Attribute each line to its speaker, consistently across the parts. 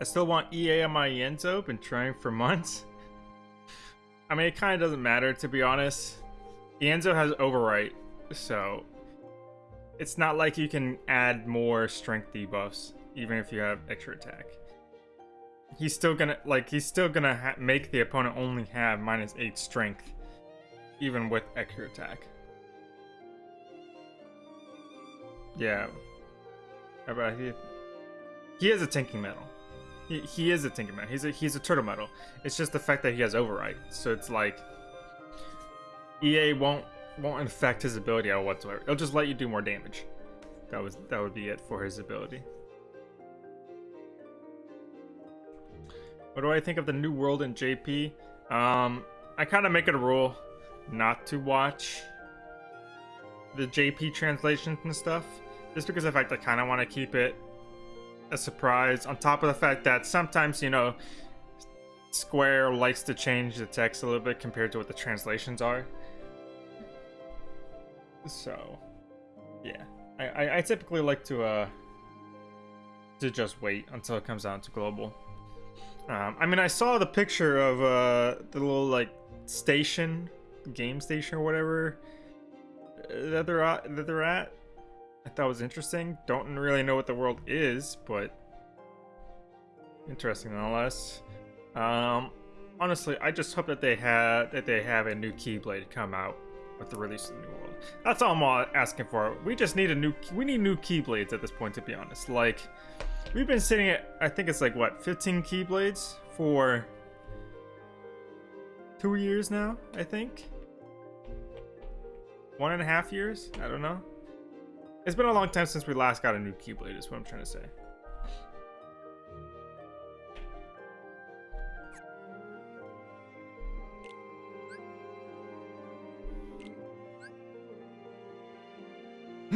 Speaker 1: I still want EA on my Ienzo. Been trying for months. I mean, it kind of doesn't matter, to be honest. Ienzo has overwrite, so it's not like you can add more strength debuffs, even if you have extra attack. He's still gonna, like, he's still gonna make the opponent only have minus 8 strength, even with extra attack. Yeah. About he, he is a tinking medal. He, he is a tinking medal. He's a he's a turtle medal. It's just the fact that he has override. So it's like EA won't won't affect his ability whatsoever. It'll just let you do more damage. That was that would be it for his ability. What do I think of the new world in JP? Um, I kind of make it a rule not to watch the JP translations and stuff, just because of the fact I kind of want to keep it a surprise. On top of the fact that sometimes, you know, Square likes to change the text a little bit compared to what the translations are. So, yeah, I, I, I typically like to uh to just wait until it comes out to global. Um, I mean, I saw the picture of uh the little like station, game station or whatever that they're at, that they're at. I thought was interesting. Don't really know what the world is, but interesting nonetheless. Um, honestly, I just hope that they have that they have a new Keyblade come out with the release of the new world. That's all I'm asking for. We just need a new we need new Keyblades at this point, to be honest. Like we've been sitting at I think it's like what 15 Keyblades for two years now. I think one and a half years. I don't know. It's been a long time since we last got a new Keyblade. Is what I'm trying to say.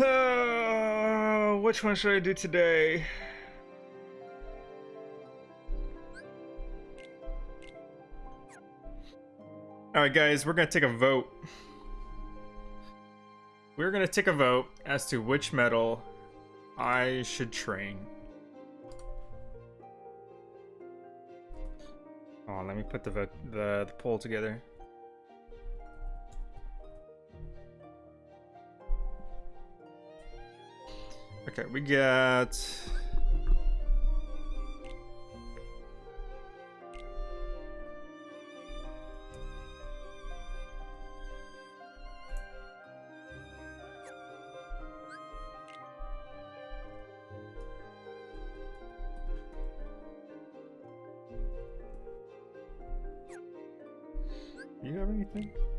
Speaker 1: Uh, which one should I do today? Alright guys, we're gonna take a vote. We're gonna take a vote as to which medal I should train. Oh, let me put the vote, the, the poll together. Okay, we got... Do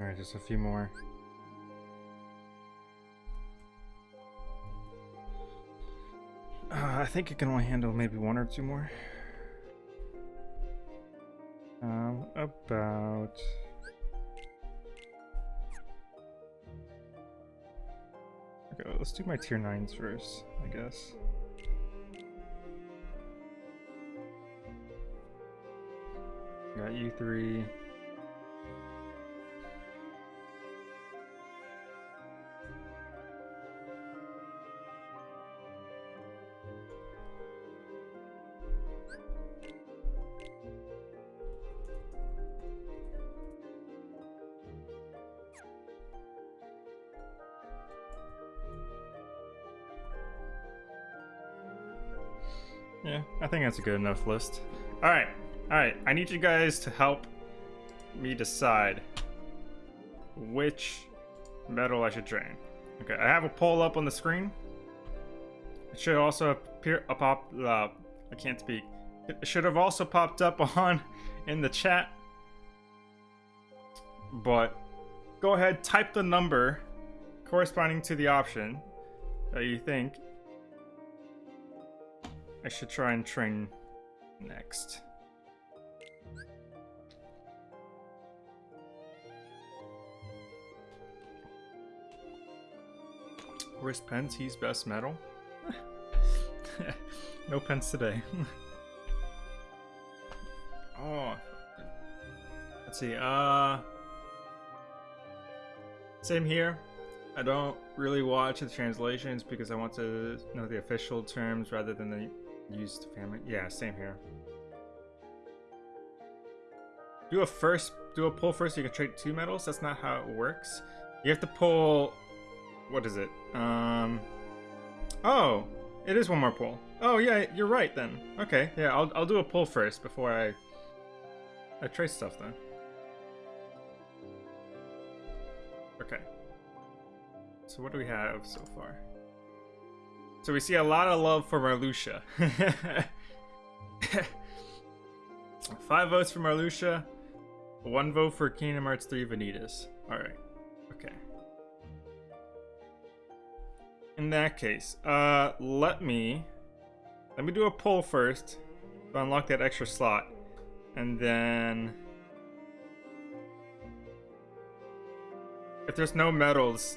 Speaker 1: Alright, just a few more. Uh, I think it can only handle maybe one or two more. Um, about... Okay, let's do my tier 9s first, I guess. Got you 3 that's a good enough list. Alright, alright. I need you guys to help me decide which medal I should train. Okay, I have a poll up on the screen. It should also appear a pop uh, I can't speak. It should have also popped up on in the chat. But go ahead, type the number corresponding to the option that you think I should try and train next. Where's Pence? He's best medal. no Pence today. oh. Let's see. Uh. Same here. I don't really watch the translations because I want to know the official terms rather than the used family. Yeah, same here. Do a first, do a pull first. So you can trade two medals. That's not how it works. You have to pull what is it? Um. Oh, it is one more pull. Oh yeah, you're right then. Okay, yeah, I'll I'll do a pull first before I I trace stuff then. Okay. So what do we have so far? So we see a lot of love for Marluxia. Five votes for Marluxia, one vote for Kingdom Hearts 3 Vanitas. Alright. Okay. In that case, uh, let me... Let me do a poll first to unlock that extra slot. And then... If there's no medals...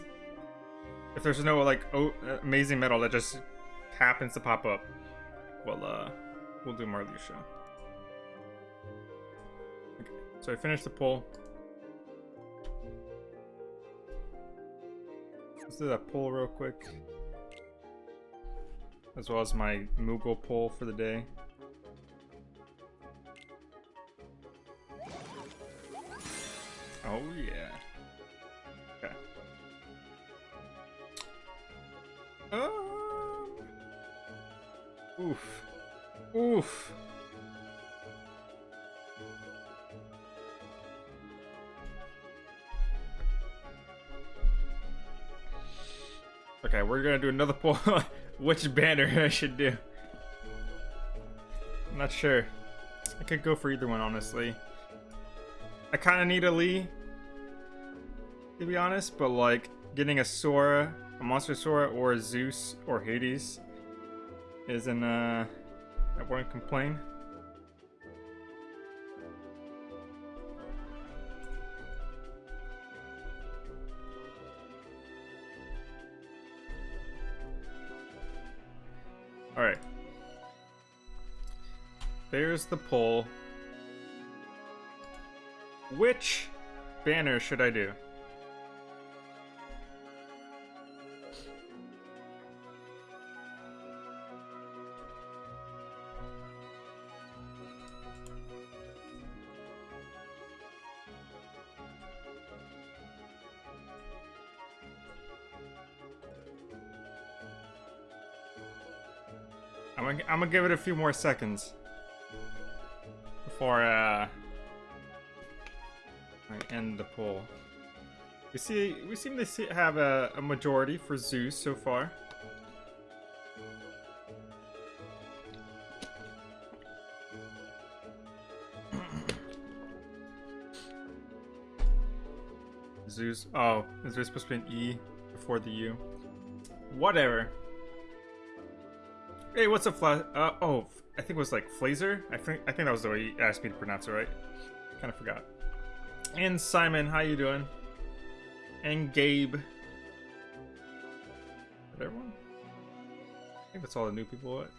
Speaker 1: If there's no, like, oh, amazing medal that just happens to pop up, well, uh, we'll do Marluxia. Okay, so I finished the pull. Let's do that pull real quick as well as my Moogle pull for the day. We're gonna do another pull. which banner I should do. I'm not sure. I could go for either one, honestly. I kind of need a Lee, to be honest, but like getting a Sora, a Monster Sora, or a Zeus or Hades isn't, uh, I wouldn't complain. There's the poll. Which banner should I do? I'm gonna give it a few more seconds before uh, end the poll. We see we seem to see, have a, a majority for Zeus so far. Zeus. Oh, is there supposed to be an E before the U? Whatever. Hey, what's up, Flash? Uh, oh, I think it was like Flazer. I think I think that was the way you asked me to pronounce it, right? Kind of forgot. And Simon, how you doing? And Gabe. Is everyone? I think that's all the new people. What?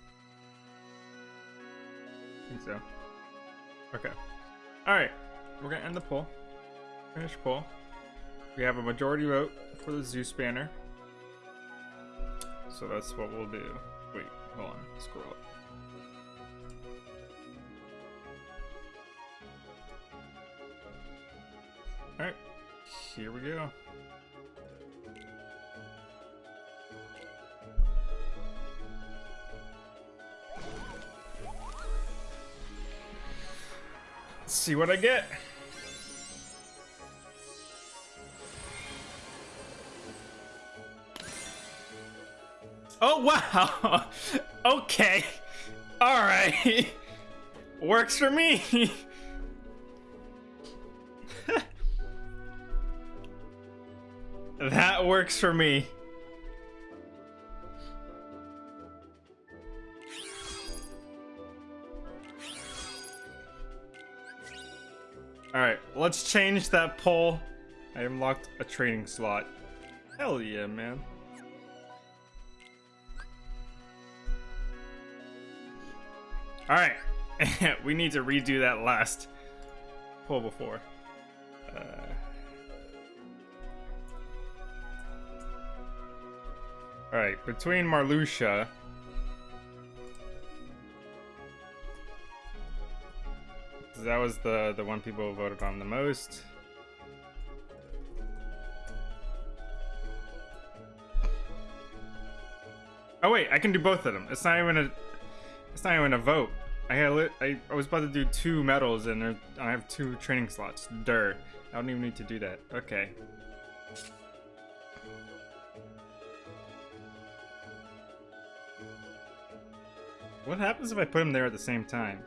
Speaker 1: I think so. Okay. All right, we're gonna end the poll. Finish poll. We have a majority vote for the Zeus banner. So that's what we'll do. Hold on, scroll up. Alright, here we go. Let's see what I get. Oh, wow. okay. All right. Works for me. that That works for me. Alright, let's change that poll. I unlocked a training slot. Hell yeah, man. Alright, we need to redo that last pull before. Uh... Alright, between Marluxia that was the the one people voted on the most. Oh wait, I can do both of them. It's not even a it's not even a vote. I had I, I was about to do two medals and I have two training slots. Dur. I don't even need to do that. Okay. What happens if I put them there at the same time?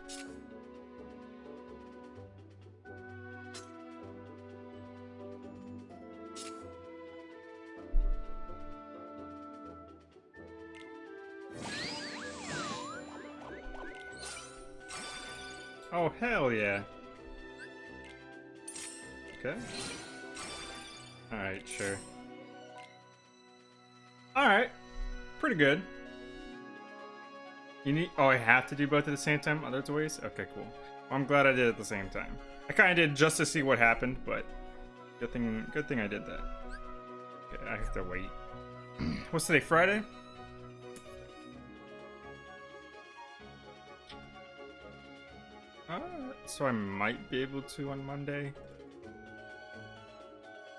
Speaker 1: Hell yeah. Okay. Alright, sure. Alright. Pretty good. You need- oh, I have to do both at the same time? Oh, Other ways? Okay, cool. Well, I'm glad I did it at the same time. I kinda did just to see what happened, but good thing- good thing I did that. Okay, I have to wait. What's today, Friday? So I might be able to on Monday.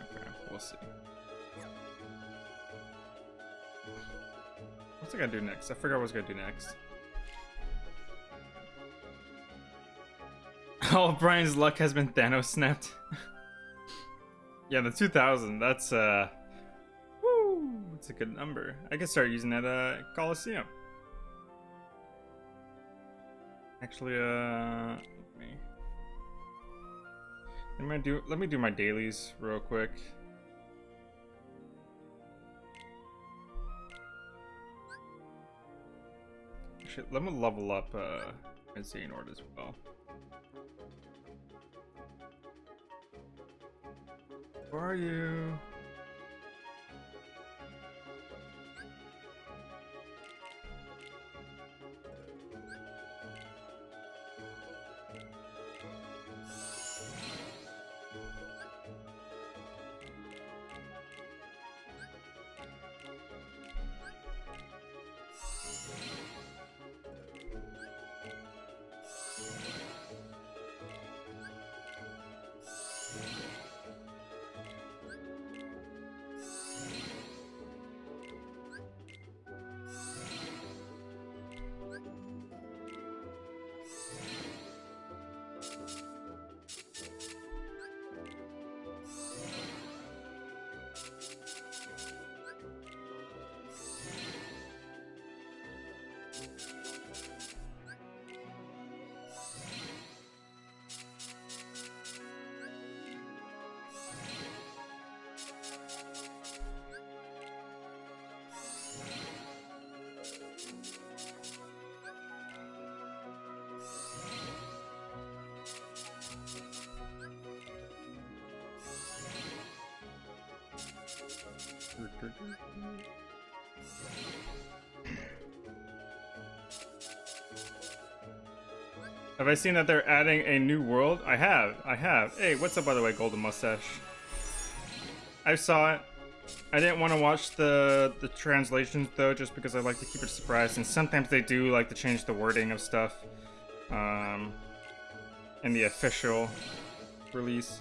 Speaker 1: Okay, we'll see. What's I gotta do next? I forgot what I was gonna do next. All oh, Brian's luck has been Thanos snapped. yeah, the 2000, that's, uh... Woo! That's a good number. I can start using that, uh, Coliseum. Actually, uh, me, let me do let me do my dailies real quick. Actually, let me level up uh, my Xehanort as well. Where are you? Mm-hmm. Have I seen that they're adding a new world? I have, I have. Hey, what's up by the way, Golden Mustache? I saw it. I didn't want to watch the the translations though, just because I like to keep it surprised. And sometimes they do like to change the wording of stuff um, in the official release.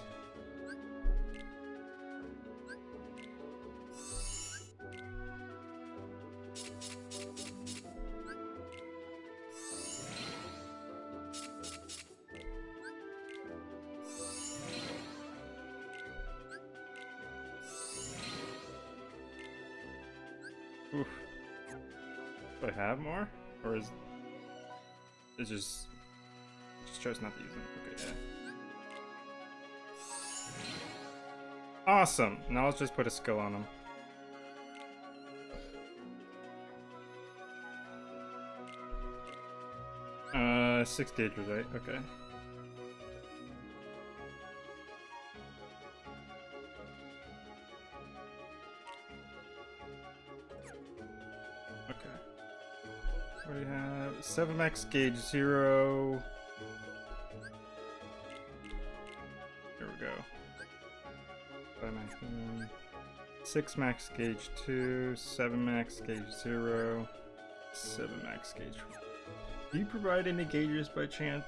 Speaker 1: Awesome. Now let's just put a skill on him. Uh, six gauge was right, okay. Okay. We have 7 max gauge, 0... 6 max gauge 2, 7 max gauge 0, 7 max gauge. 1. Do you provide any gauges by chance?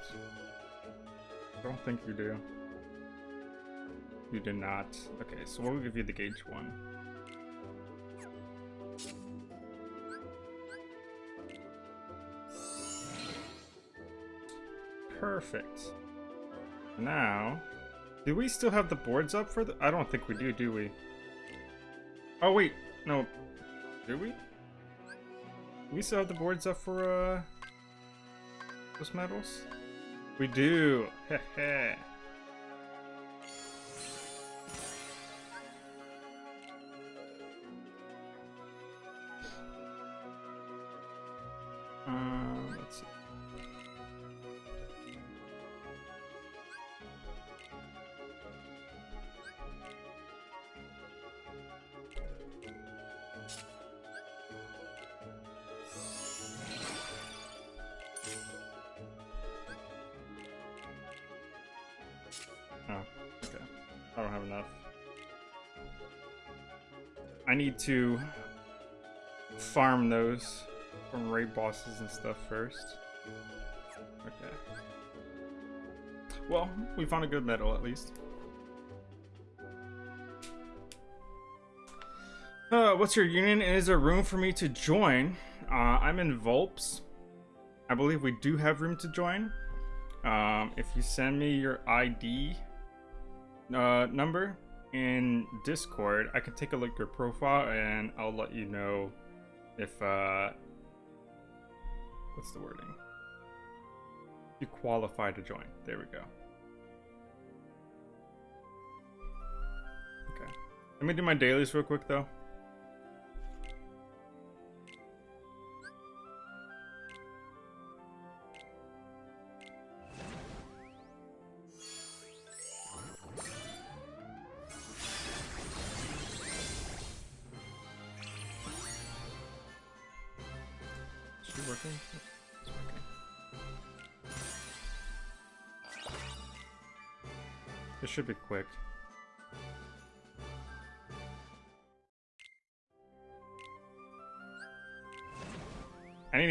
Speaker 1: I don't think you do. You do not. Okay, so we'll give you the gauge 1. Perfect. Now, do we still have the boards up for the... I don't think we do, do we? Oh, wait. No. Do we? We still have the boards up for, uh... Those medals? We do. Heh need to farm those from raid bosses and stuff first. Okay. Well, we found a good medal at least. Uh, what's your union? Is there room for me to join? Uh, I'm in Vulps. I believe we do have room to join. Um, if you send me your ID uh, number, in Discord, I can take a look at your profile and I'll let you know if, uh, what's the wording? You qualify to join. There we go. Okay. Let me do my dailies real quick though.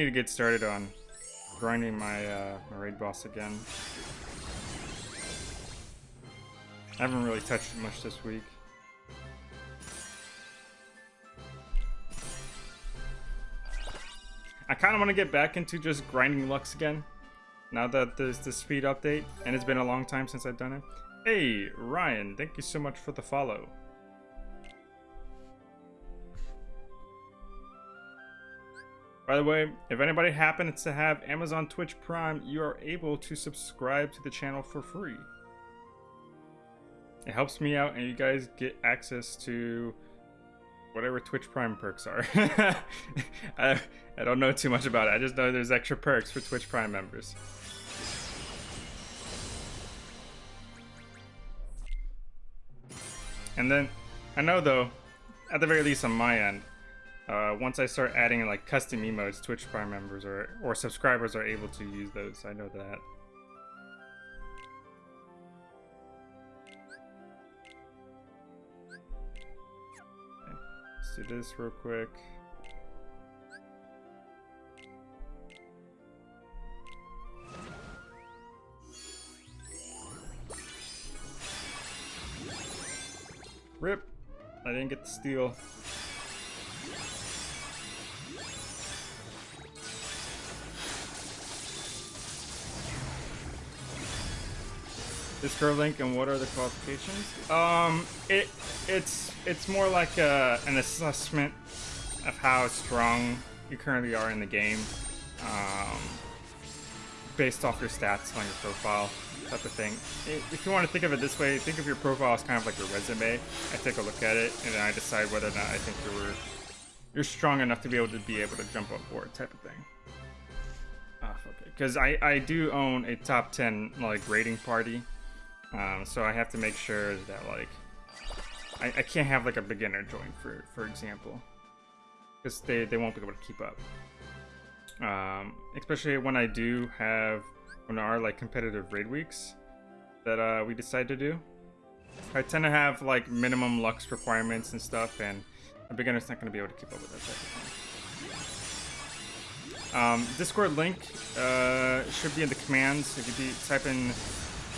Speaker 1: To get started on grinding my, uh, my raid boss again. I haven't really touched it much this week. I kind of want to get back into just grinding Lux again. Now that there's the speed update, and it's been a long time since I've done it. Hey, Ryan, thank you so much for the follow. By the way, if anybody happens to have Amazon Twitch Prime, you are able to subscribe to the channel for free. It helps me out and you guys get access to whatever Twitch Prime perks are. I, I don't know too much about it. I just know there's extra perks for Twitch Prime members. And then, I know though, at the very least on my end, uh, once I start adding like custom emotes, Twitch Prime members or, or subscribers are able to use those. I know that. Okay, let's do this real quick. Rip. I didn't get the steal. This link and what are the qualifications? Um, it it's it's more like a, an assessment of how strong you currently are in the game, um, based off your stats on your profile type of thing. If you want to think of it this way, think of your profile as kind of like your resume. I take a look at it and then I decide whether or not I think you're you're strong enough to be able to be able to jump up board type of thing. Ah. off. Okay, because I I do own a top ten like rating party, um, so I have to make sure that like I, I can't have like a beginner join for for example, because they they won't be able to keep up. Um, especially when I do have when there are like competitive raid weeks that uh, we decide to do. I tend to have like minimum lux requirements and stuff, and a beginner's not going to be able to keep up with that type of thing. Um, Discord link uh, should be in the commands. If you type in,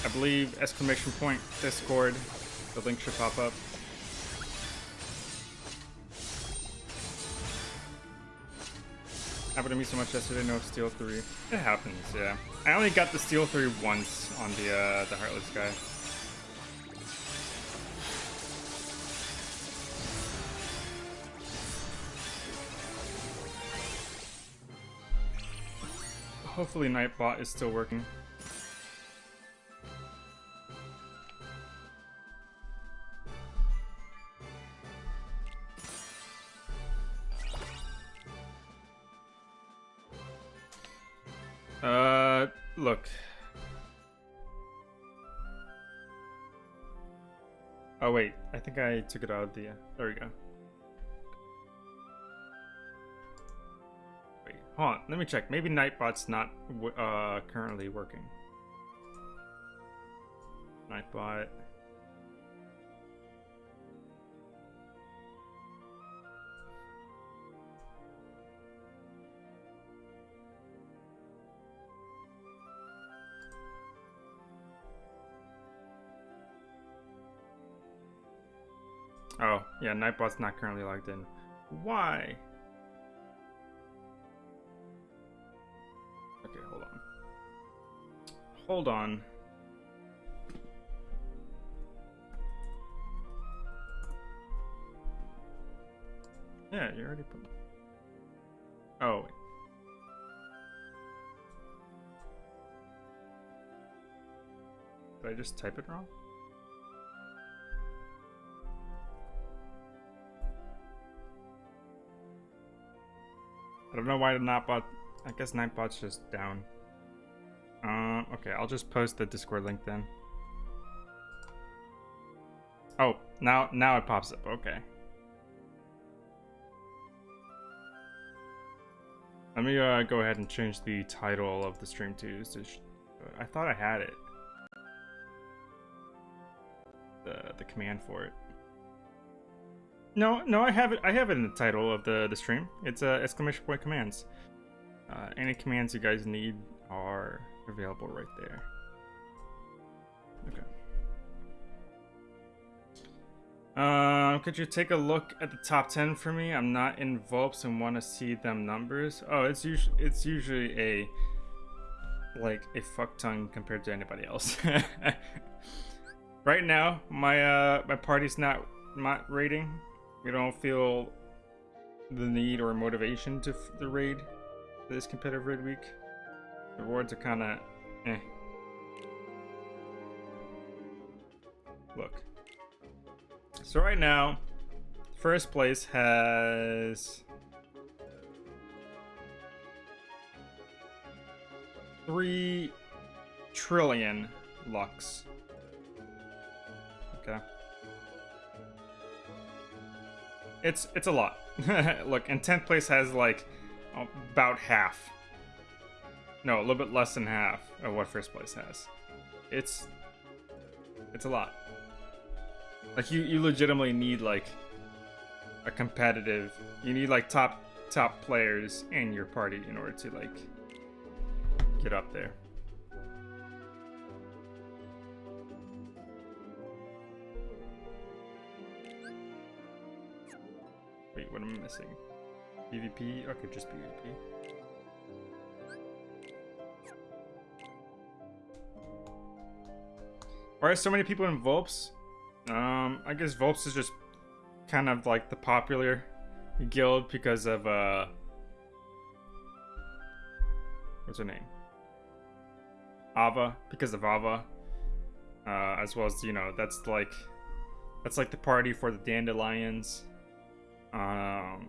Speaker 1: I believe, exclamation point Discord, the link should pop up. Happened to me so much yesterday, no Steel 3. It happens, yeah. I only got the Steel 3 once on the uh, the Heartless guy. Hopefully Nightbot is still working. Think I took it out of the. There we go. Wait, hold on. Let me check. Maybe Nightbot's not uh currently working. Nightbot. Oh, yeah, Nightbot's not currently logged in. Why? Okay, hold on. Hold on. Yeah, you already put... Oh, wait. Did I just type it wrong? I don't know why the Nightbot. I guess Nightbot's just down. Uh, okay, I'll just post the Discord link then. Oh, now now it pops up. Okay. Let me uh, go ahead and change the title of the stream to. I thought I had it. The the command for it. No, no, I have it. I have it in the title of the the stream. It's uh, exclamation point commands. Uh, any commands you guys need are available right there. Okay. Uh, could you take a look at the top 10 for me? I'm not in Vulps and want to see them numbers. Oh, it's usually it's usually a like a fuck ton compared to anybody else. right now, my uh my party's not not rating we don't feel the need or motivation to the raid this competitive raid week. The rewards are kind of eh. Look. So right now, first place has three trillion lux. Okay. It's it's a lot. Look, and 10th place has like about half. No, a little bit less than half of what first place has. It's it's a lot. Like you you legitimately need like a competitive. You need like top top players in your party in order to like get up there. Missing? PvP? Okay, just PvP. Why are so many people in Vulps? Um, I guess Vulps is just kind of like the popular guild because of, uh... What's her name? Ava, because of Ava. Uh, as well as, you know, that's like... That's like the party for the Dandelions. Um,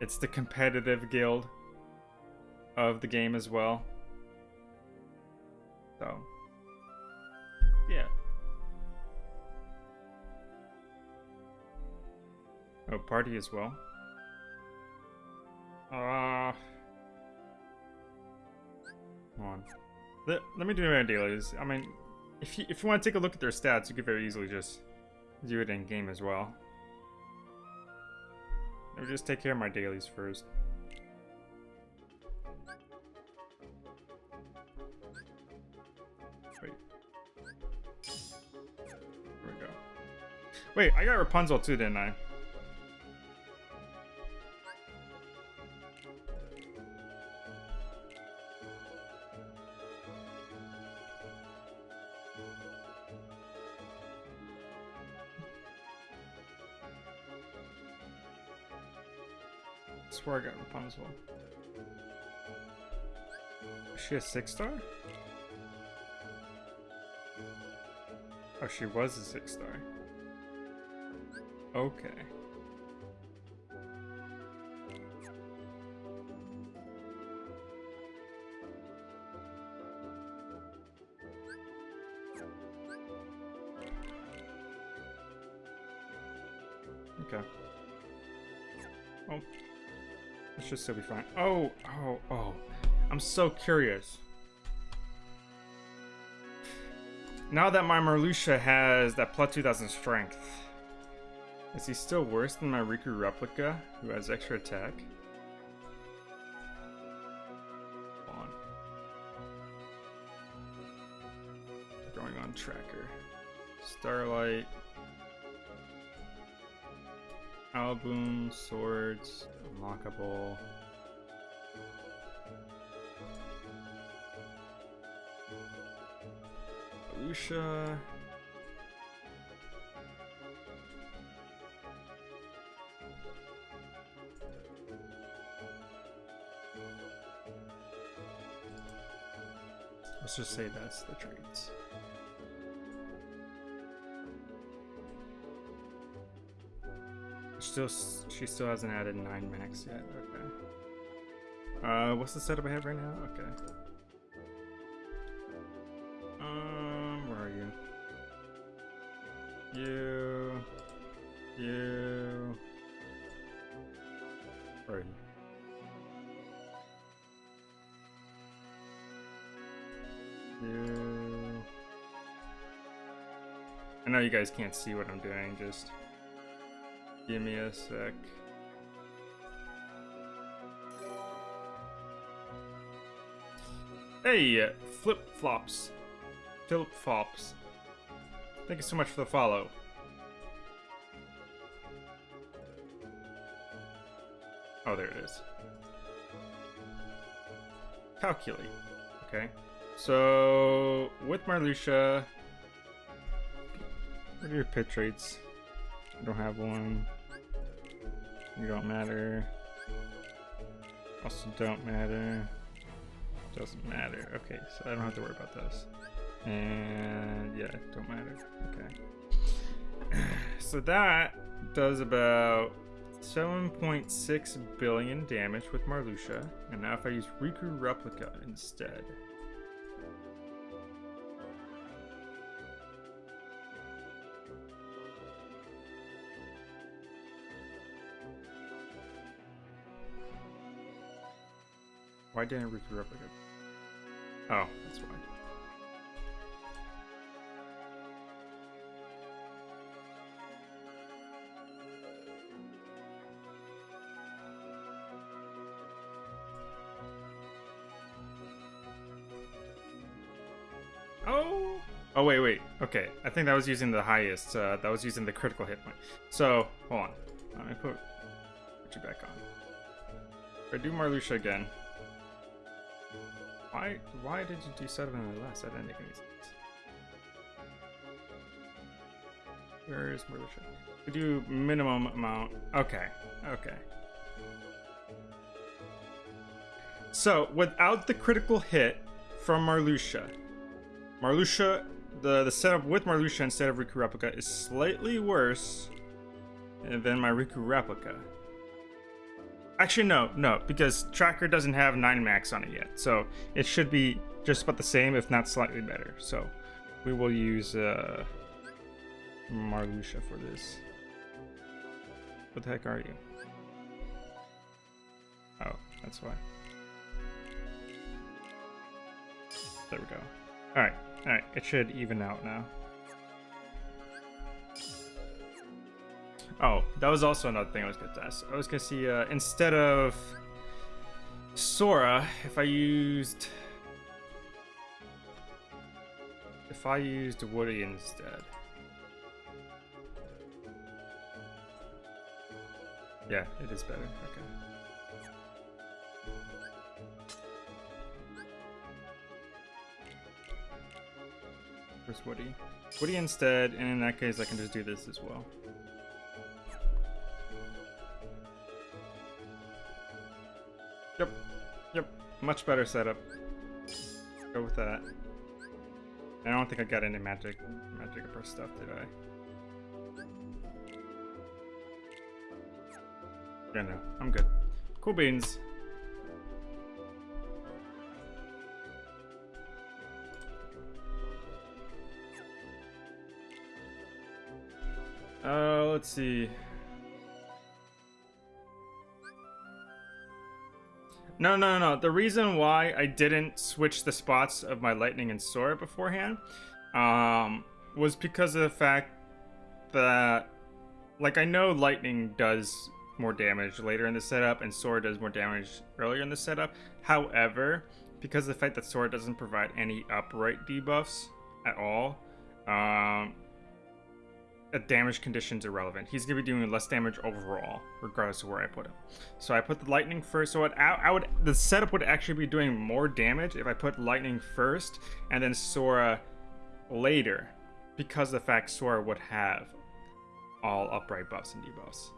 Speaker 1: it's the competitive guild. of the game as well. So, yeah. Oh, party as well. Uh, come on. Let, let me do my dailies. I mean, if you, if you want to take a look at their stats, you could very easily just do it in game as well. Let me just take care of my dailies first. Wait. Here we go. Wait, I got Rapunzel too, didn't I? Swear I got Rapunzel. Is she a six star? Oh, she was a six star. Okay. Should still be fine. Oh, oh, oh. I'm so curious. Now that my Marluxia has that plus 2000 strength, is he still worse than my Riku replica, who has extra attack? On. Going on tracker. Starlight. Album, swords, unlockable. Lucia. Let's just say that's the traits. Still, she still hasn't added nine max yet. Okay. Uh, what's the setup I have right now? Okay. Um, where are you? You. You. Where are you? You. I know you guys can't see what I'm doing, just Give me a sec. Hey, uh, flip flops. Philip Flops. Thank you so much for the follow. Oh, there it is. Calculate. Okay. So, with Marluxia, what are your pitch rates? I don't have one. You don't matter. Also don't matter. Doesn't matter. Okay, so I don't have to worry about this. And yeah, don't matter. Okay. so that does about 7.6 billion damage with Marluxia. And now if I use Riku Replica instead. Why didn't Riku Replica? Oh, that's why. Oh! Oh, wait, wait. Okay, I think that was using the highest. Uh, that was using the critical hit point. So, hold on. Let me put, put you back on. If I do Marluxia again, why why did you do seven or less? That didn't make any sense. Where is Marluxia? We do minimum amount. Okay, okay. So without the critical hit from Marluxia, Marluxia, the the setup with Marluxia instead of Riku replica is slightly worse than my Riku replica. Actually, no, no, because Tracker doesn't have 9 max on it yet. So it should be just about the same, if not slightly better. So we will use uh, Marluxia for this. What the heck are you? Oh, that's why. There we go. Alright, alright, it should even out now. Oh, that was also another thing I was gonna ask. I was gonna see, uh, instead of Sora, if I used... If I used Woody instead. Yeah, it is better. Okay. Where's Woody? Woody instead, and in that case I can just do this as well. Much better setup. Go with that. I don't think I got any magic, magic upper stuff, did I? Yeah, no, I'm good. Cool beans. Uh, let's see. No, no, no, no. The reason why I didn't switch the spots of my lightning and Sora beforehand um, was because of the fact that, like, I know lightning does more damage later in the setup and Sora does more damage earlier in the setup. However, because of the fact that Sora doesn't provide any upright debuffs at all, um, damage condition's irrelevant. He's gonna be doing less damage overall, regardless of where I put him. So I put the lightning first. So what I, I would the setup would actually be doing more damage if I put lightning first and then Sora later, because the fact Sora would have all upright buffs and debuffs.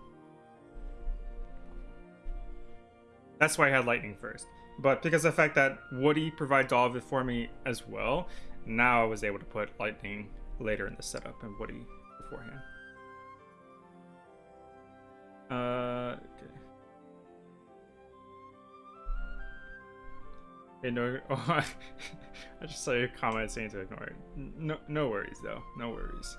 Speaker 1: That's why I had lightning first. But because of the fact that Woody provides all of it for me as well, now I was able to put lightning later in the setup and Woody beforehand. Uh, okay. Hey, no, oh, I just saw your comment saying to ignore it. No, no worries though. No worries.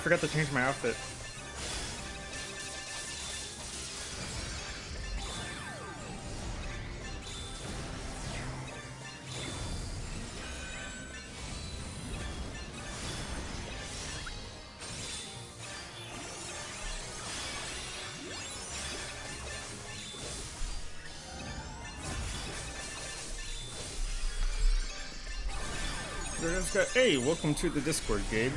Speaker 1: Forgot to change my outfit. Hey, welcome to the Discord, Gabe.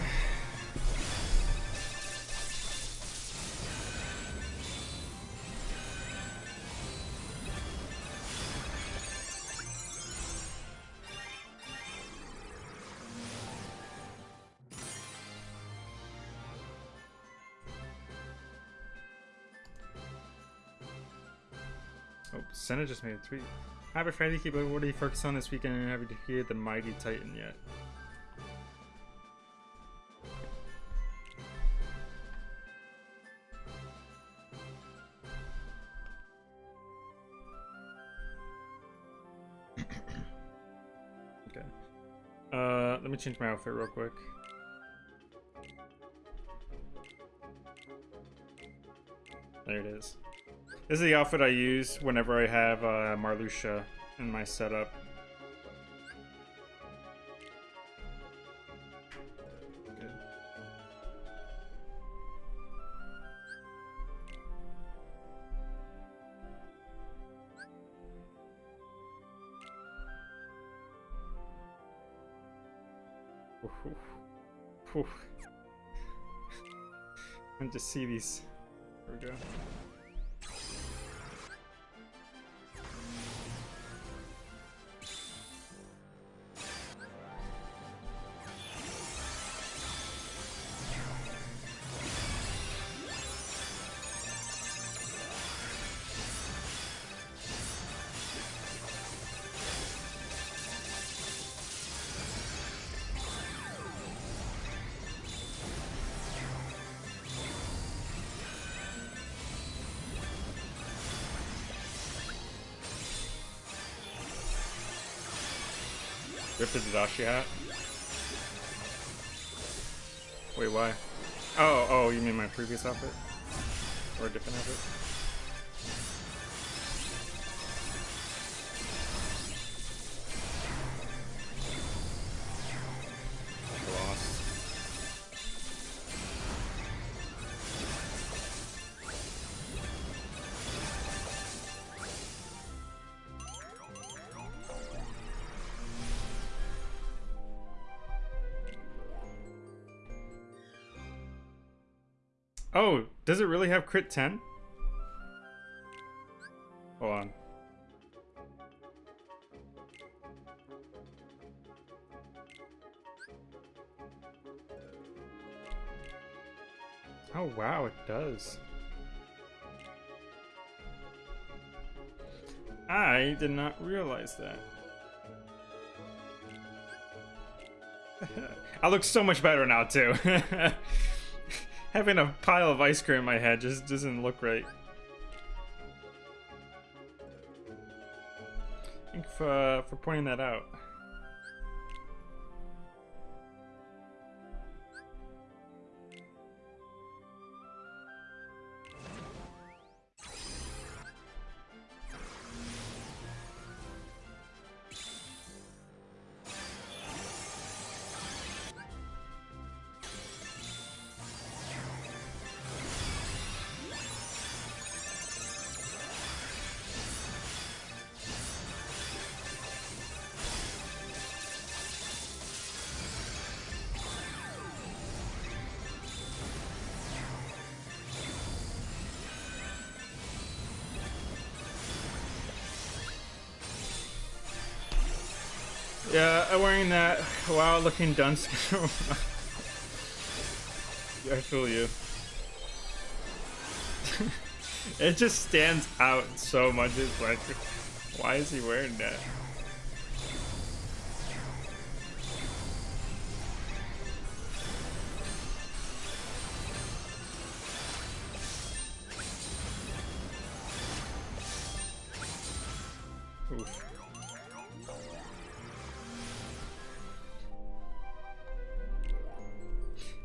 Speaker 1: Senna just made a tweet. Happy Friday, keep what are you focused on this weekend and have you defeated the mighty titan yet? okay. Uh, let me change my outfit real quick. There it is. This is the outfit I use whenever I have uh, Marluxia in my setup. and just see these. The Dadashi hat. Wait, why? Oh, oh, you mean my previous outfit? Or a different outfit? Does it really have crit 10? Hold on. Oh wow, it does. I did not realize that. I look so much better now too. Having a pile of ice cream in my head just doesn't look right. Thank you for, uh, for pointing that out. Yeah, I'm wearing that wow looking dunce. I feel you. it just stands out so much. It's like, why is he wearing that?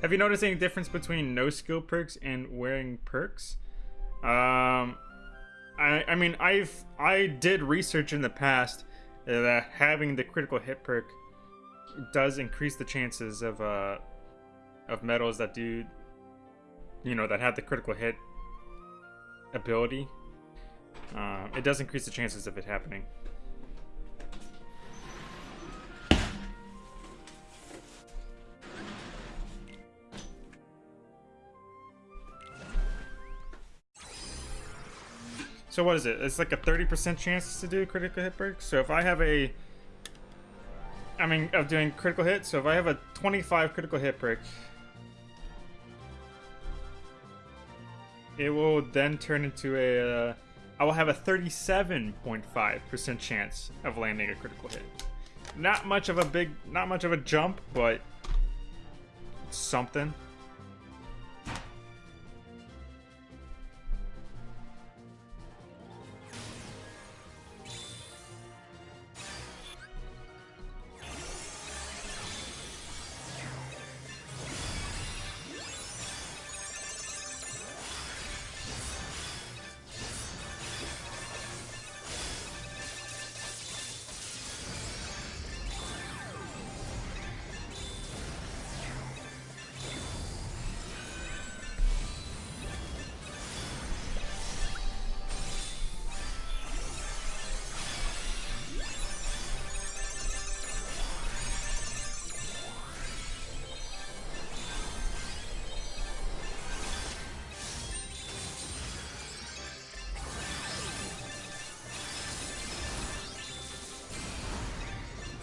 Speaker 1: Have you noticed any difference between no skill perks and wearing perks? Um, I I mean I've I did research in the past that having the critical hit perk does increase the chances of uh of medals that do you know that have the critical hit ability. Uh, it does increase the chances of it happening. So what is it? It's like a 30% chance to do critical hit break. So if I have a... I mean, of doing critical hit. So if I have a 25 critical hit break, it will then turn into a... Uh, I will have a 37.5% chance of landing a critical hit. Not much of a big... Not much of a jump, but... Something.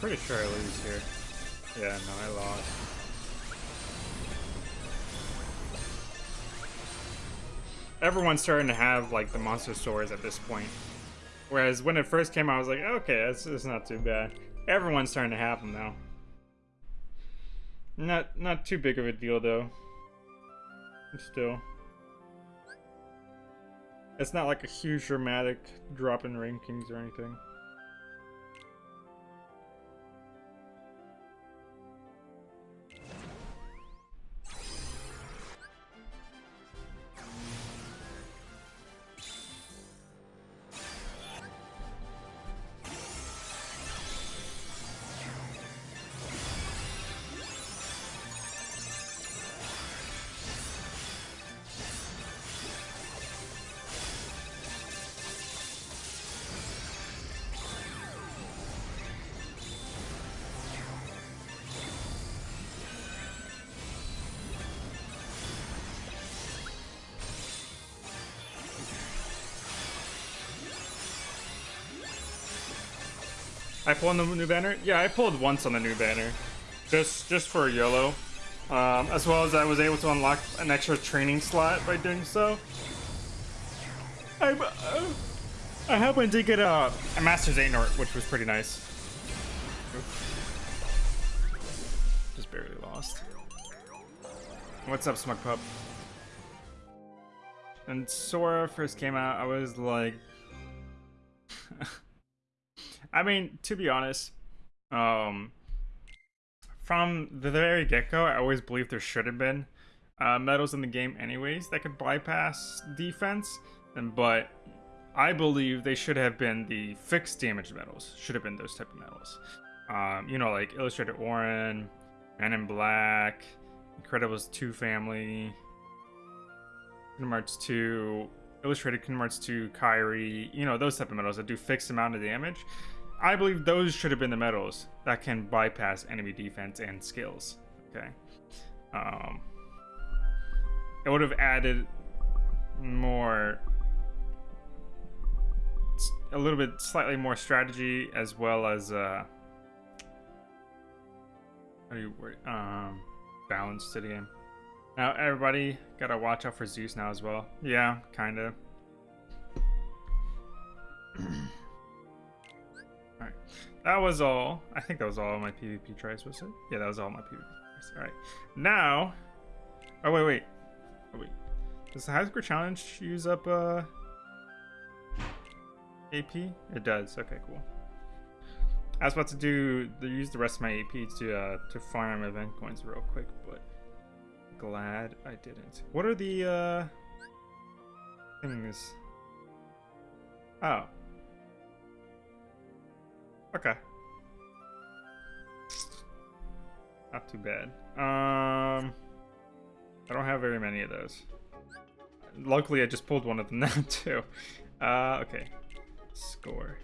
Speaker 1: Pretty sure I lose here. Yeah, no, I lost. Everyone's starting to have, like, the monster swords at this point. Whereas when it first came out, I was like, okay, that's not too bad. Everyone's starting to have them now. Not, not too big of a deal, though. Still. It's not like a huge dramatic drop in rankings or anything. I pulled on the new banner? Yeah, I pulled once on the new banner. Just just for YOLO. Um, as well as I was able to unlock an extra training slot by doing so. I, uh, I happened to get a, a Master's Xehanort, which was pretty nice. Just barely lost. What's up, Smug Pup? When Sora first came out, I was like... I mean, to be honest, um, from the very get-go, I always believed there should have been uh, medals in the game anyways that could bypass defense, and but I believe they should have been the fixed damage medals. Should have been those type of medals. Um, you know, like Illustrated Auron, Man in Black, Incredibles 2 Family, Kingdom Hearts 2, Illustrated Kingdom Hearts 2, Kairi, you know, those type of medals that do fixed amount of damage. I believe those should have been the medals that can bypass enemy defense and skills. Okay. Um, it would have added more a little bit slightly more strategy as well as uh how do you um balance to the game now everybody gotta watch out for zeus now as well yeah kind of all right that was all i think that was all my pvp tries was it yeah that was all my pvp tries all right now oh wait wait oh wait does the high score challenge use up uh AP? It does. Okay, cool. I was about to do the, use the rest of my AP to uh, to farm event coins real quick, but glad I didn't. What are the uh, things? Oh. Okay. Not too bad. Um, I don't have very many of those. Luckily, I just pulled one of them now too. Uh, okay. Score.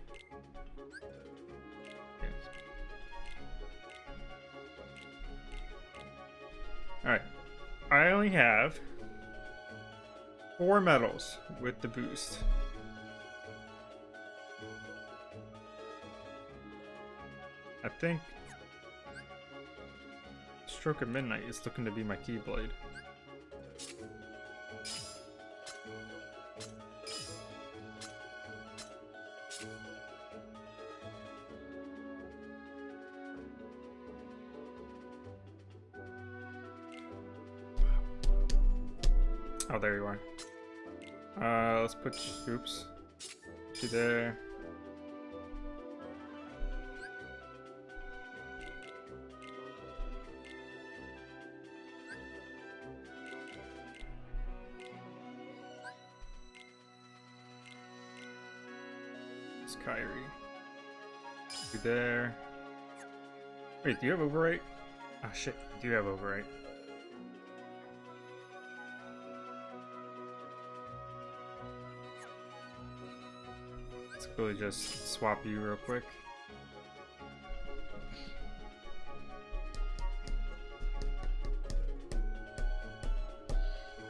Speaker 1: Alright. I only have four medals with the boost. I think Stroke of Midnight is looking to be my Keyblade. Oh, there you are. Uh, let's put, oops, you there. It's Kairi. You there. Wait, do you have overwrite? Ah, oh, shit, do you have overwrite? Let's really just swap you real quick.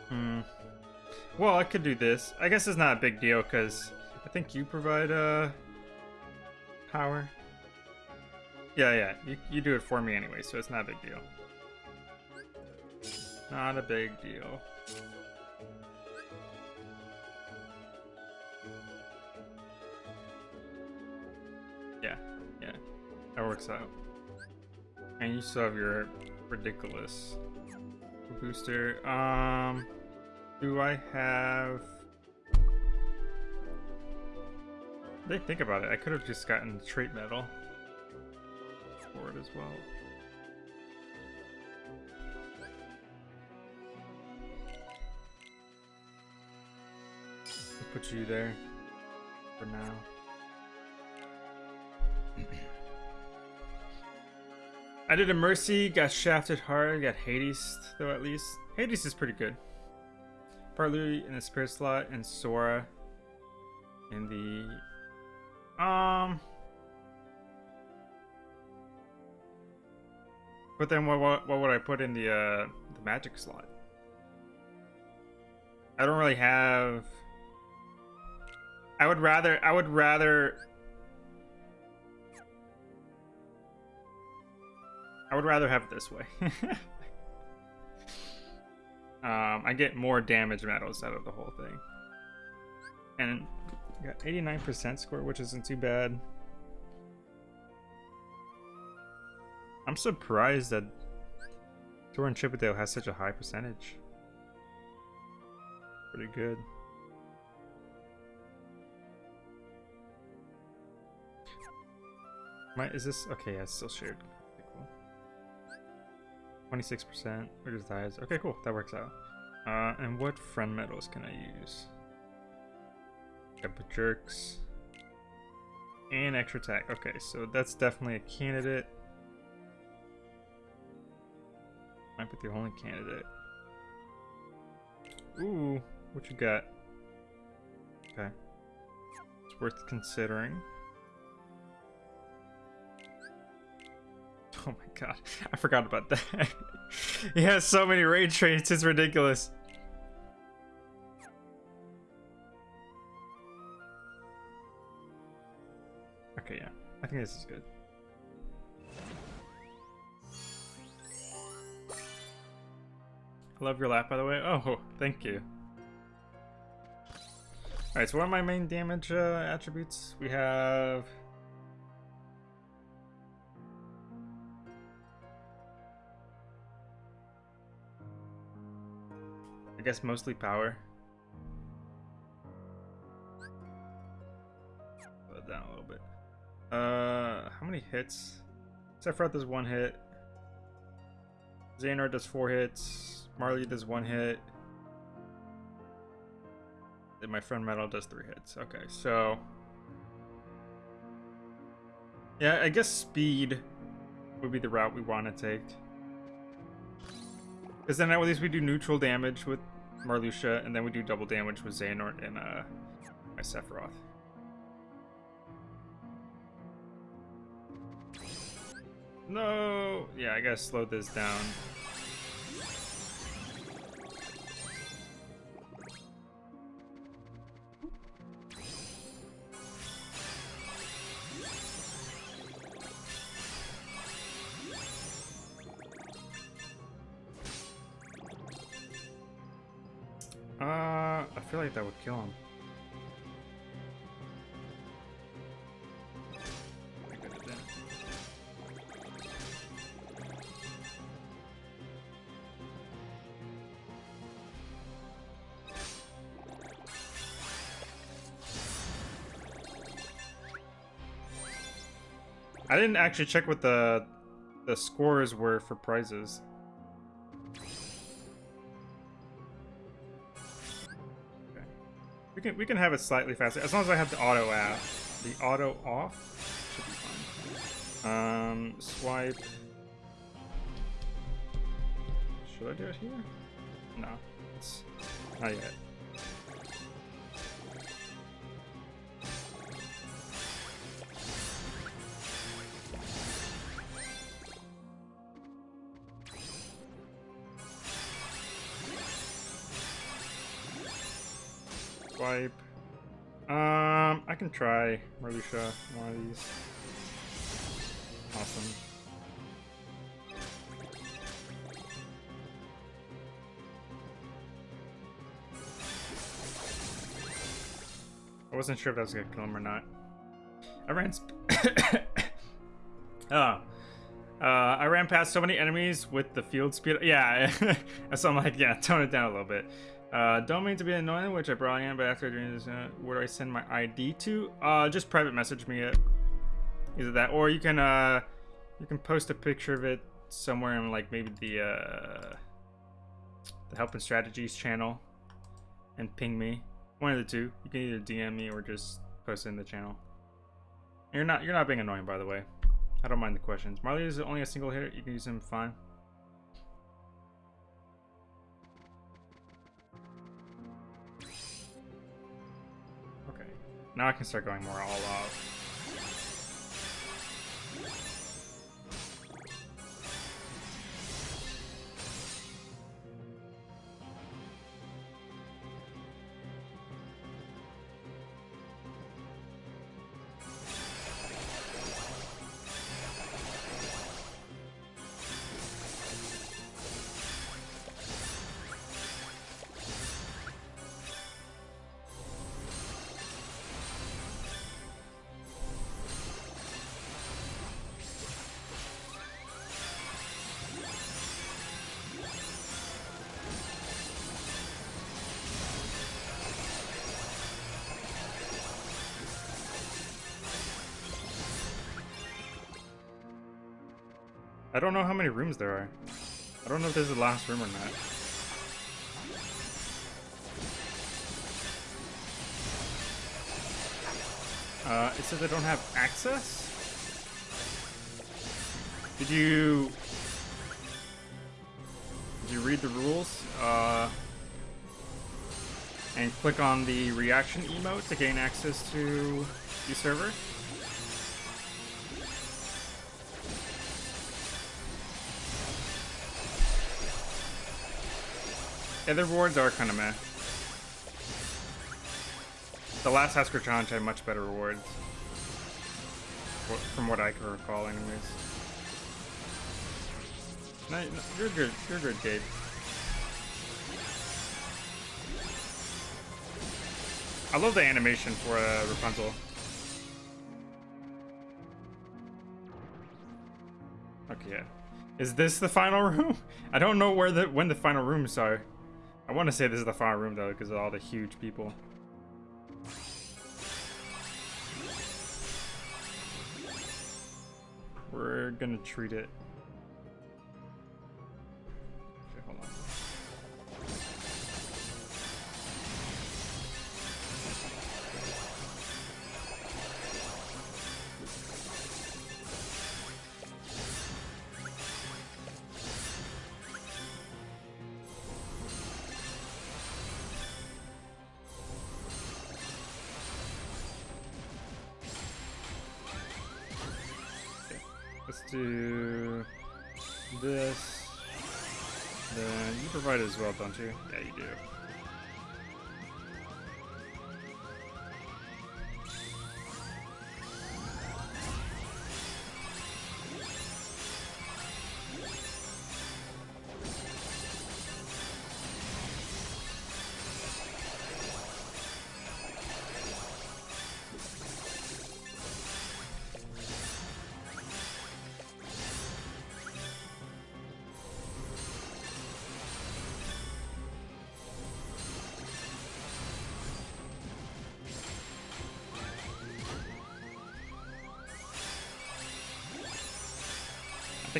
Speaker 1: Hmm. Well, I could do this. I guess it's not a big deal because think you provide uh power. Yeah, yeah. You, you do it for me anyway, so it's not a big deal. Not a big deal. Yeah, yeah, that works out. And you still have your ridiculous booster. Um, do I have... Think about it. I could have just gotten trait medal for it as well. I'll put you there for now. I did a Mercy, got shafted hard, got Hades, though at least. Hades is pretty good. Partly in the Spirit slot, and Sora in the... Um... But then what, what, what would I put in the, uh, the Magic slot? I don't really have... I would rather, I would rather I would rather have it this way. um, I get more damage medals out of the whole thing. And got 89% score, which isn't too bad. I'm surprised that Torin Chippendale has such a high percentage. Pretty good. My, is this okay? Yeah, it's still shared. Okay, cool. Twenty-six percent. Where does that? Okay, cool. That works out. Uh, and what friend medals can I use? Got jerks and extra attack. Okay, so that's definitely a candidate. Might be the only candidate. Ooh, what you got? Okay. It's worth considering. Oh my god, I forgot about that. he has so many rage traits, it's ridiculous. Think this is good. I love your laugh, by the way. Oh, thank you. Alright, so what are my main damage uh, attributes? We have... I guess mostly power. Uh, how many hits? Sephiroth does one hit. Xehanort does four hits. Marley does one hit. Then my friend medal does three hits. Okay, so... Yeah, I guess speed would be the route we want to take. Because then at least we do neutral damage with Marluxia, and then we do double damage with Xehanort and uh, my Sephiroth. No! Yeah, I gotta slow this down. Didn't actually check what the the scores were for prizes. We can we can have it slightly faster as long as I have the auto app. The auto off should be fine. Um, swipe. Should I do it here? No, it's not yet. Can try Marluxia, one of these. Awesome. I wasn't sure if that was gonna kill him or not. I ran. oh. Uh, I ran past so many enemies with the field speed. Yeah, so I'm like, yeah, tone it down a little bit. Uh, don't mean to be annoying, which I probably am, but after doing this, uh, where do I send my ID to? Uh, just private message me it. Either that, or you can, uh, you can post a picture of it somewhere in, like, maybe the, uh, the Help and Strategies channel and ping me. One of the two. You can either DM me or just post it in the channel. You're not, you're not being annoying, by the way. I don't mind the questions. Marley is only a single hitter. You can use him fine. Now I can start going more all out. Don't know how many rooms there are. I don't know if this is the last room or not. Uh, it says I don't have access? Did you... Did you read the rules? Uh, and click on the reaction emote to gain access to the server? The rewards are kind of meh. The last Hasker challenge had much better rewards. From what I can recall, anyways. No, you're good. You're good, Gabe. I love the animation for uh, Rapunzel. Okay, Is this the final room? I don't know where the when the final rooms are. I want to say this is the final room though, because of all the huge people. We're gonna treat it well, don't you? Yeah, you do.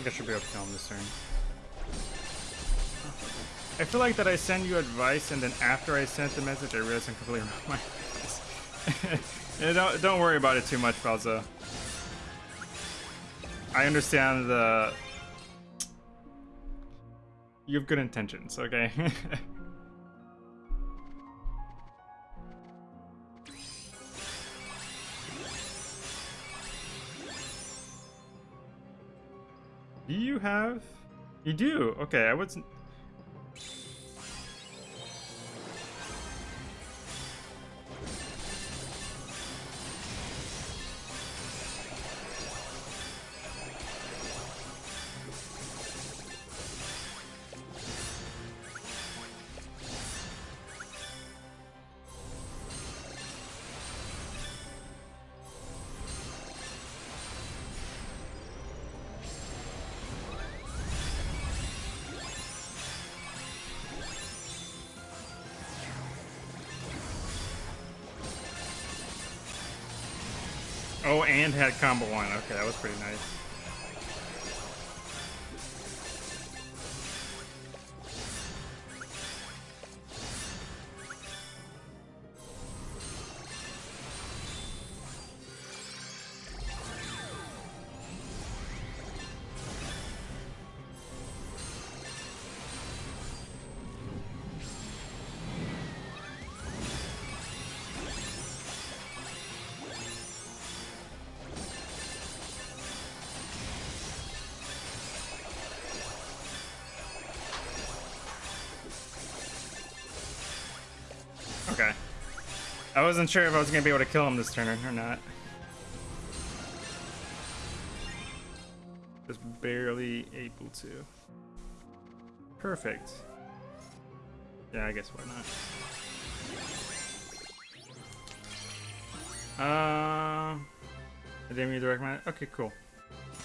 Speaker 1: Think I should be able to kill him this turn. I feel like that I send you advice and then after I sent the message I realized I'm completely wrong my don't, don't worry about it too much, Falza. I understand the... You have good intentions, okay? have? You do. Okay, I wasn't. And had combo one. Okay, that was pretty nice. Wasn't sure if I was going to be able to kill him this turn or not. Just barely able to. Perfect. Yeah, I guess why not. Uh, I didn't. Okay, cool.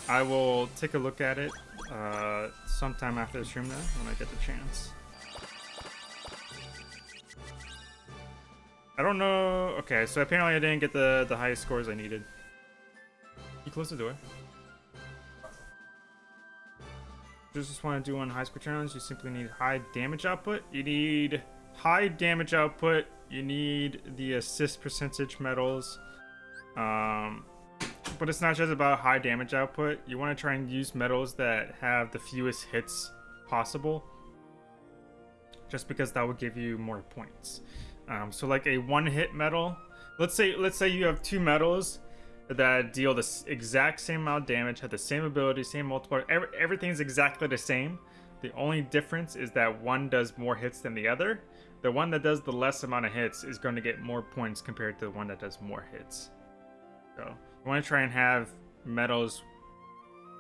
Speaker 1: I will take a look at it uh, sometime after the stream though, when I get the chance. Don't know. Okay, so apparently I didn't get the, the highest scores I needed. You close the door. just want to do on high score challenge, you simply need high damage output. You need high damage output. You need the assist percentage medals. Um, but it's not just about high damage output. You want to try and use medals that have the fewest hits possible. Just because that will give you more points. Um, so like a one hit medal. Let's say let's say you have two medals that deal the exact same amount of damage, have the same ability, same multiplier. Every, everything's exactly the same. The only difference is that one does more hits than the other. The one that does the less amount of hits is going to get more points compared to the one that does more hits. So you want to try and have medals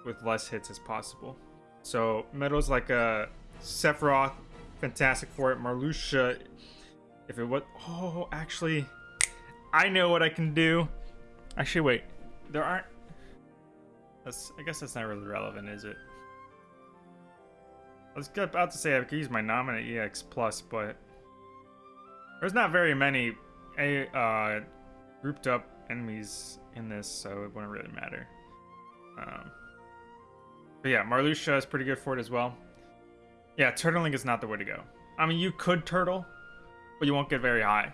Speaker 1: with less hits as possible. So medals like a uh, Sephiroth, Fantastic Four, Marluxia. If it was, oh, actually, I know what I can do. Actually, wait. There aren't... That's, I guess that's not really relevant, is it? I was about to say I could use my Nominate EX Plus, but... There's not very many uh, grouped up enemies in this, so it wouldn't really matter. Um, but yeah, Marluxia is pretty good for it as well. Yeah, turtling is not the way to go. I mean, you could turtle, but you won't get very high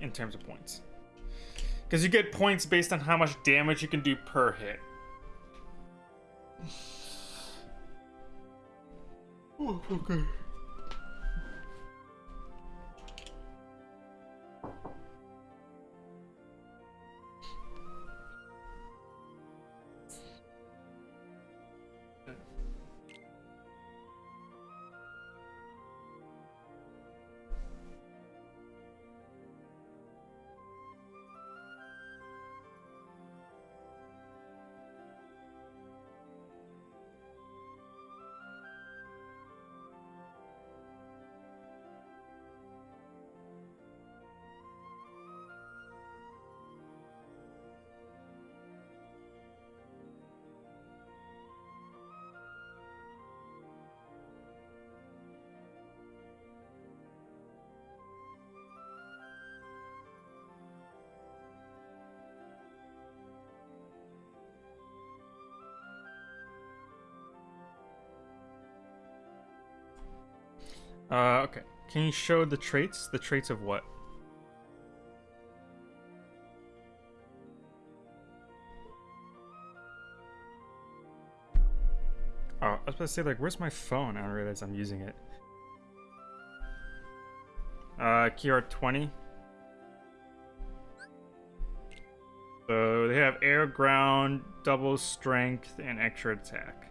Speaker 1: in terms of points. Because you get points based on how much damage you can do per hit. Oh, okay. Uh, okay. Can you show the traits? The traits of what? Oh, I was about to say, like, where's my phone? I don't realize I'm using it. Uh, KR20. So they have air, ground, double strength, and extra attack.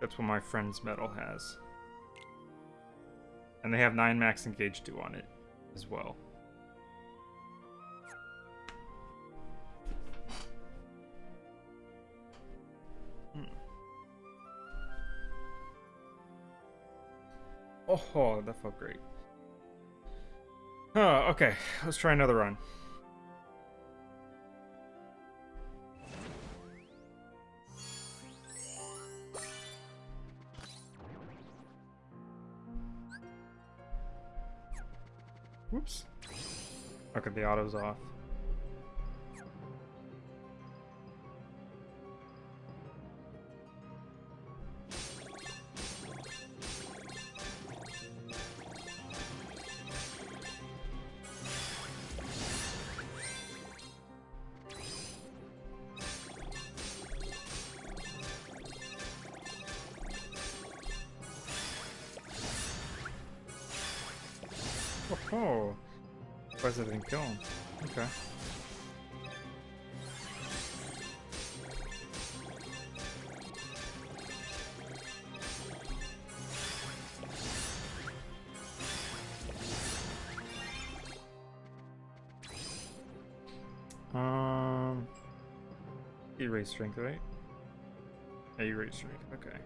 Speaker 1: That's what my friend's medal has. And they have 9 max engage 2 on it as well. Hmm. Oh, that felt great. Oh, okay. Let's try another run. The auto's off. Strength, right? Yeah, erase strength. Okay.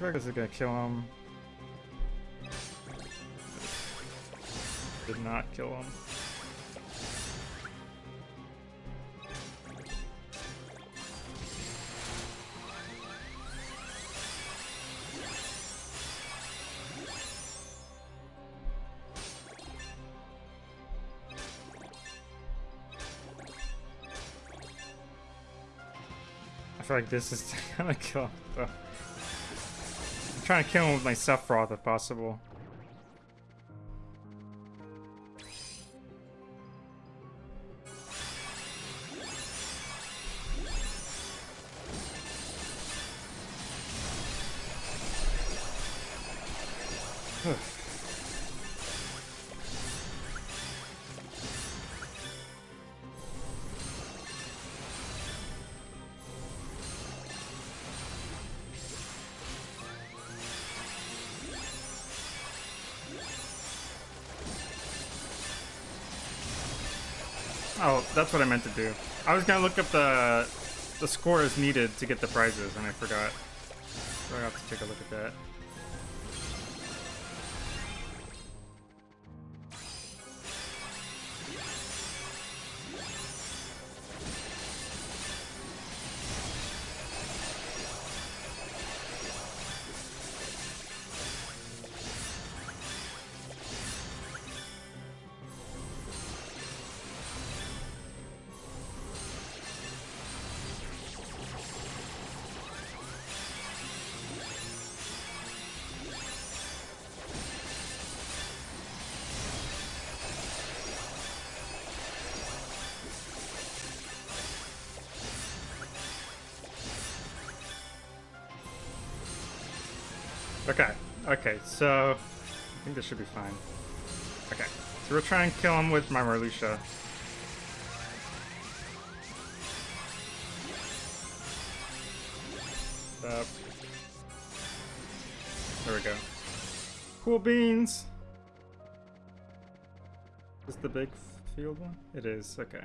Speaker 1: Feel like this is gonna kill him. Did not kill him. I feel like this is gonna kill him. though. Trying to kill him with my Sephiroth if possible. That's what I meant to do. I was gonna look up the the scores needed to get the prizes, and I forgot. So I have to take a look at that. Okay, so I think this should be fine. Okay, so we'll try and kill him with my Marluxia. Up. There we go. Cool beans! Is the big field one? It is, okay.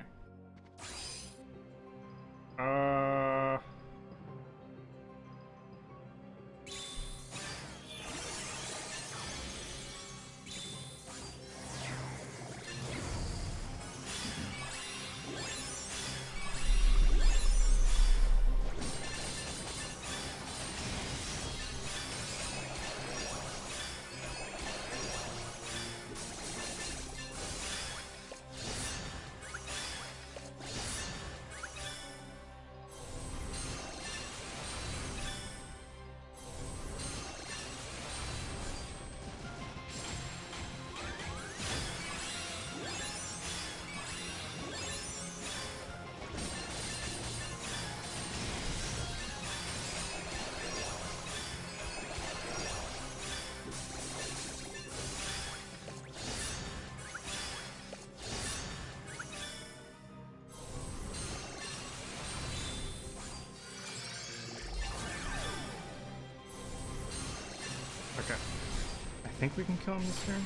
Speaker 1: Think we can kill him this turn.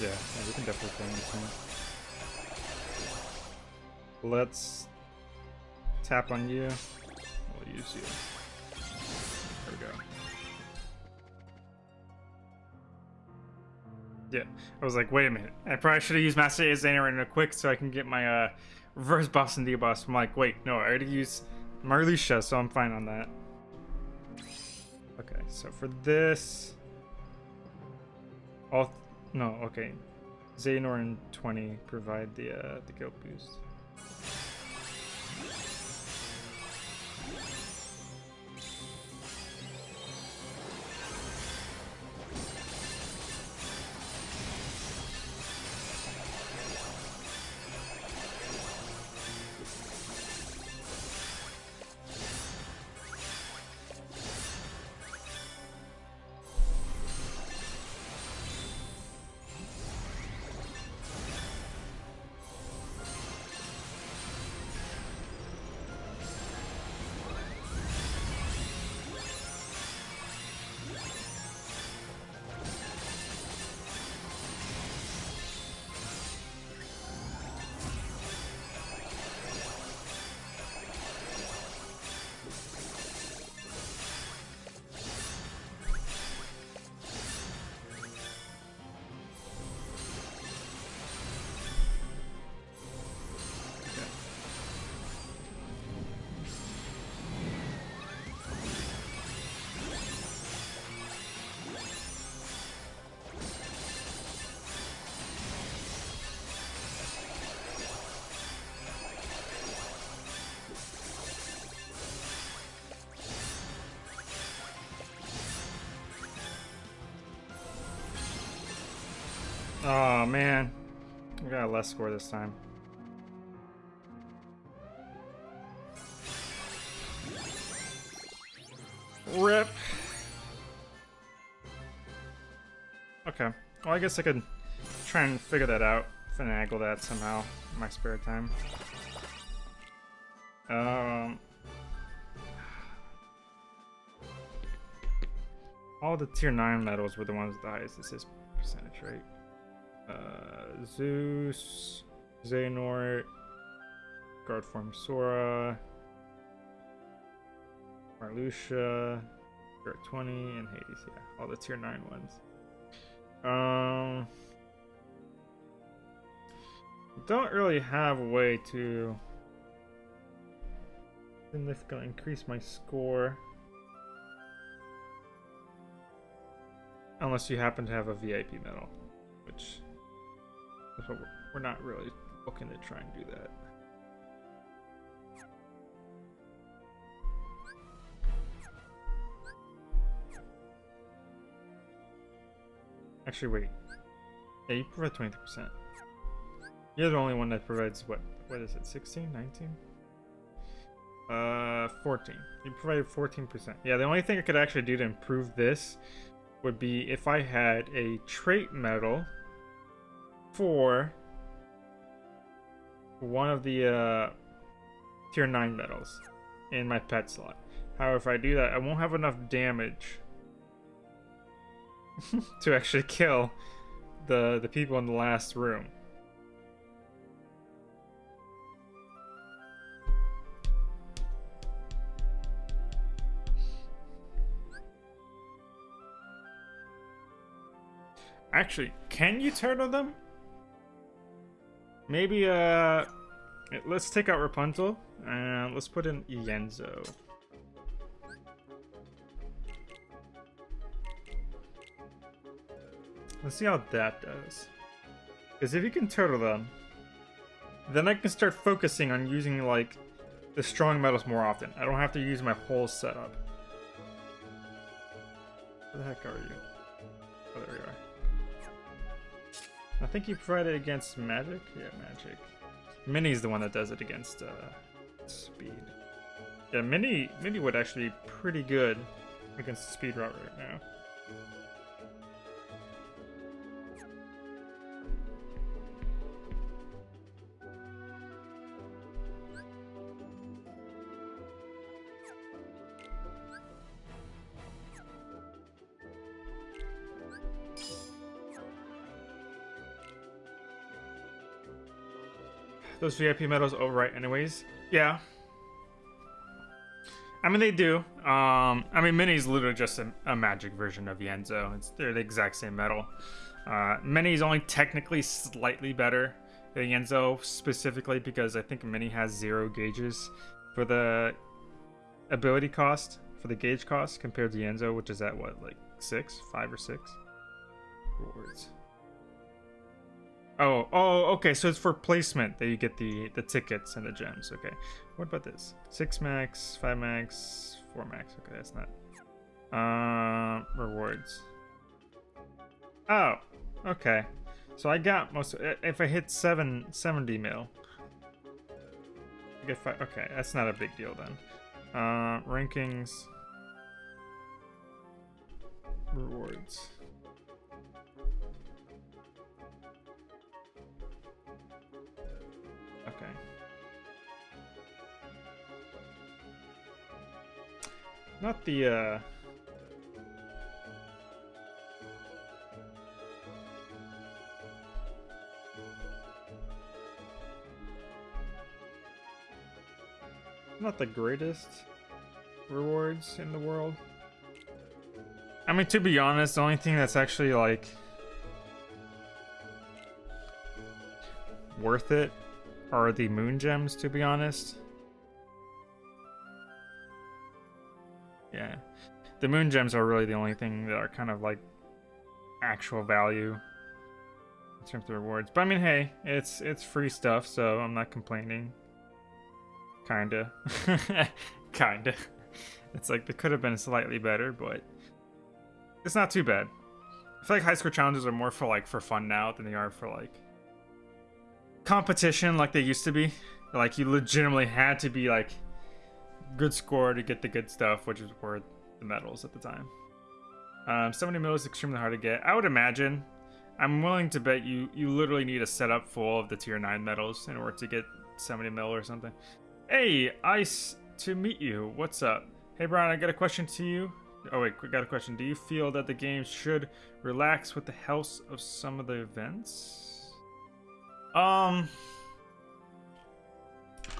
Speaker 1: Yeah, yeah, we can definitely kill him this turn. Let's tap on you. We'll use you. I was like, wait a minute. I probably should have used Master Azana in a quick so I can get my uh, reverse boss and debuff. I'm like, wait, no, I already used Marluxia, so I'm fine on that. Okay, so for this, all no, okay, Xehanort and 20 provide the uh, the guild boost. Oh man, I got a less score this time. Rip. Okay. Well, I guess I could try and figure that out, finagle that somehow in my spare time. Um, all the tier 9 medals were the ones with the highest assist percentage, right? Uh, Zeus, Xehanort, Guard Form Sora, Marluxia, Spirit 20, and Hades. Yeah, all the tier 9 ones. Um, don't really have a way to significantly increase my score. Unless you happen to have a VIP medal, which we're, we're not really looking to try and do that. Actually, wait. Yeah, you provide 23%. You're the only one that provides, what? What is it, 16? 19? Uh, 14. You provided 14%. Yeah, the only thing I could actually do to improve this would be if I had a trait medal for one of the uh, tier 9 medals in my pet slot. However, if I do that, I won't have enough damage to actually kill the the people in the last room. Actually, can you turtle them? Maybe, uh... Let's take out Rapunzel, and let's put in Ienzo. Let's see how that does. Because if you can turtle them, then I can start focusing on using, like, the strong medals more often. I don't have to use my whole setup. Where the heck are you? I think you provide it against magic? Yeah, magic. Minnie's the one that does it against uh, speed. Yeah, Minnie, Minnie would actually be pretty good against speed route right now. Those VIP medals overwrite anyways. Yeah. I mean, they do. Um, I mean, Minnie's literally just a, a magic version of Ienzo. It's, they're the exact same medal. Uh, Minnie's only technically slightly better than Ienzo, specifically because I think Minnie has zero gauges for the ability cost, for the gauge cost, compared to Ienzo, which is at what, like six, five or six rewards. Oh, oh, okay. So it's for placement that you get the the tickets and the gems. Okay. What about this? Six max, five max, four max. Okay, that's not. Uh, rewards. Oh, okay. So I got most. If I hit seven seventy mil, I get five. Okay, that's not a big deal then. Uh, rankings. Rewards. Not the, uh... Not the greatest rewards in the world. I mean, to be honest, the only thing that's actually, like... Worth it are the moon gems, to be honest. Yeah. The moon gems are really the only thing that are kind of like actual value in terms of rewards. But I mean, hey, it's it's free stuff, so I'm not complaining. Kinda. Kinda. It's like it could have been slightly better, but it's not too bad. I feel like high score challenges are more for like for fun now than they are for like competition like they used to be. Like you legitimately had to be like good score to get the good stuff, which is worth the medals at the time. Um, 70 mil is extremely hard to get. I would imagine. I'm willing to bet you you literally need a setup full of the tier 9 medals in order to get 70 mil or something. Hey, Ice, to meet you. What's up? Hey, Brian, I got a question to you. Oh, wait, we got a question. Do you feel that the game should relax with the health of some of the events? Um...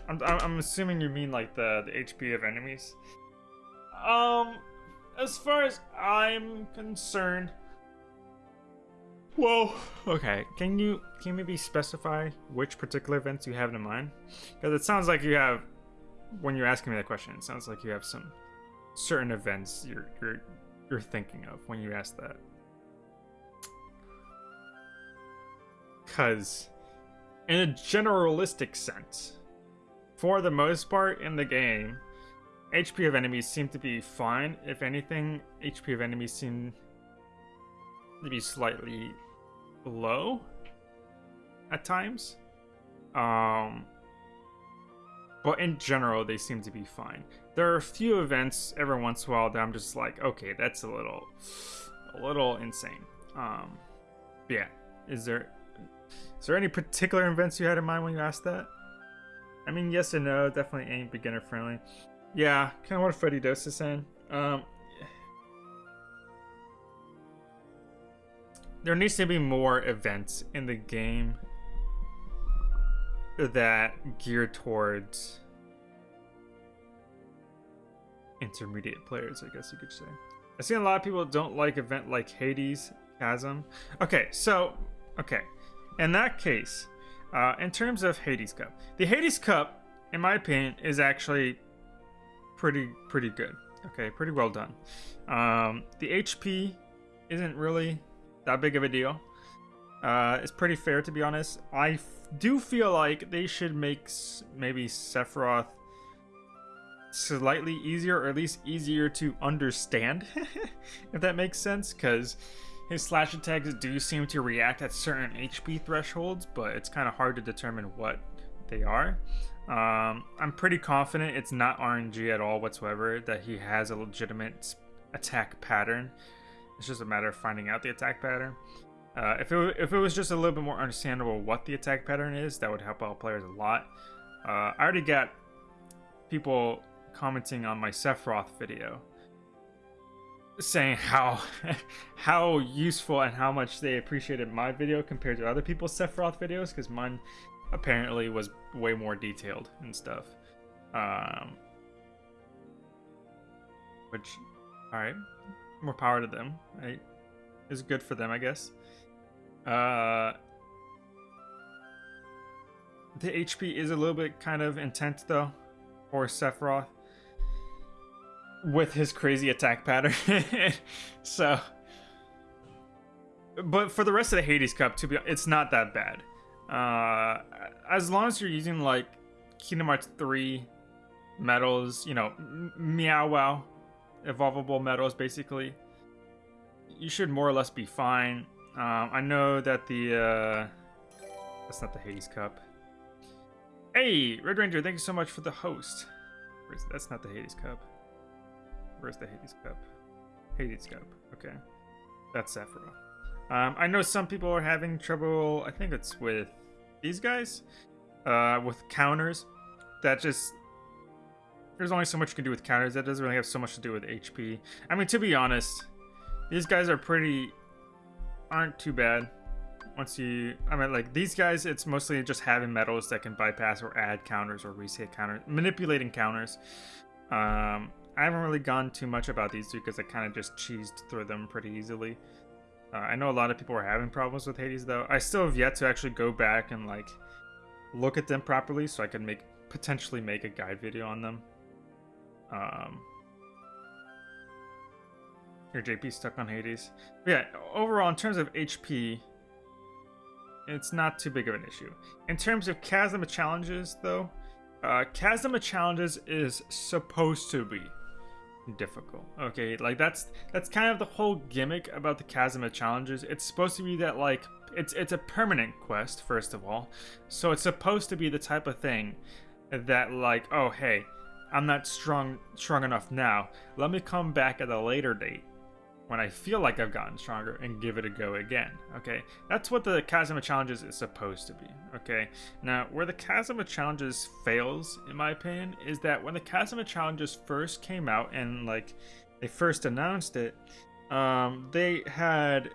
Speaker 1: I'm, I'm assuming you mean like the, the HP of enemies. Um, as far as I'm concerned, well, okay. Can you can you maybe specify which particular events you have in mind? Because it sounds like you have, when you're asking me that question, it sounds like you have some certain events you're you're you're thinking of when you ask that. Because, in a generalistic sense, for the most part in the game, HP of enemies seem to be fine. If anything, HP of enemies seem to be slightly low at times. Um, but in general, they seem to be fine. There are a few events every once in a while that I'm just like, okay, that's a little, a little insane. Um, yeah. Is there, is there any particular events you had in mind when you asked that? I mean, yes and no. Definitely ain't beginner friendly. Yeah, kind of what Freddy Dose is saying. Um, there needs to be more events in the game that gear towards intermediate players, I guess you could say. I've seen a lot of people don't like event like Hades, Chasm. Okay, so, okay. In that case, uh, in terms of Hades Cup, the Hades Cup, in my opinion, is actually pretty pretty good. Okay, pretty well done. Um, the HP isn't really that big of a deal. Uh, it's pretty fair to be honest. I do feel like they should make maybe Sephiroth slightly easier, or at least easier to understand, if that makes sense, because his slash attacks do seem to react at certain HP thresholds, but it's kind of hard to determine what they are. Um, I'm pretty confident it's not RNG at all whatsoever, that he has a legitimate attack pattern. It's just a matter of finding out the attack pattern. Uh, if, it, if it was just a little bit more understandable what the attack pattern is, that would help out players a lot. Uh, I already got people commenting on my Sephiroth video saying how how useful and how much they appreciated my video compared to other people's Sephiroth videos because mine apparently was way more detailed and stuff. Um, which, all right, more power to them. Right, is good for them, I guess. Uh, the HP is a little bit kind of intense though, for Sephiroth with his crazy attack pattern. so, but for the rest of the Hades Cup, to be, it's not that bad. Uh, as long as you're using like Kingdom Hearts 3 medals, you know, Meow Wow, evolvable medals, basically, you should more or less be fine. Um, I know that the uh, that's not the Hades Cup. Hey, Red Ranger, thank you so much for the host. That's not the Hades Cup. Where's the Hades Cup? Hades Cup. Okay, that's Sephiroth. Um, I know some people are having trouble. I think it's with these guys uh, with counters. That just there's only so much you can do with counters. That doesn't really have so much to do with HP. I mean, to be honest, these guys are pretty aren't too bad. Once you, I mean, like these guys, it's mostly just having medals that can bypass or add counters or reset counters, manipulating counters. Um, I haven't really gone too much about these two because I kind of just cheesed through them pretty easily. Uh, I know a lot of people are having problems with Hades though. I still have yet to actually go back and like look at them properly so I can make potentially make a guide video on them. Um, here, JP stuck on Hades. But yeah, overall, in terms of HP, it's not too big of an issue. In terms of Chasm of challenges, though, uh, Chasm challenges is supposed to be difficult. Okay, like that's that's kind of the whole gimmick about the Chasm of challenges. It's supposed to be that like it's it's a permanent quest first of all, so it's supposed to be the type of thing that like oh hey, I'm not strong strong enough now. Let me come back at a later date when I feel like I've gotten stronger and give it a go again. Okay, that's what the Chasm of challenges is supposed to be. Okay, now where the Chasm of challenges fails, in my opinion, is that when the Chasm of challenges first came out and like they first announced it, um, they had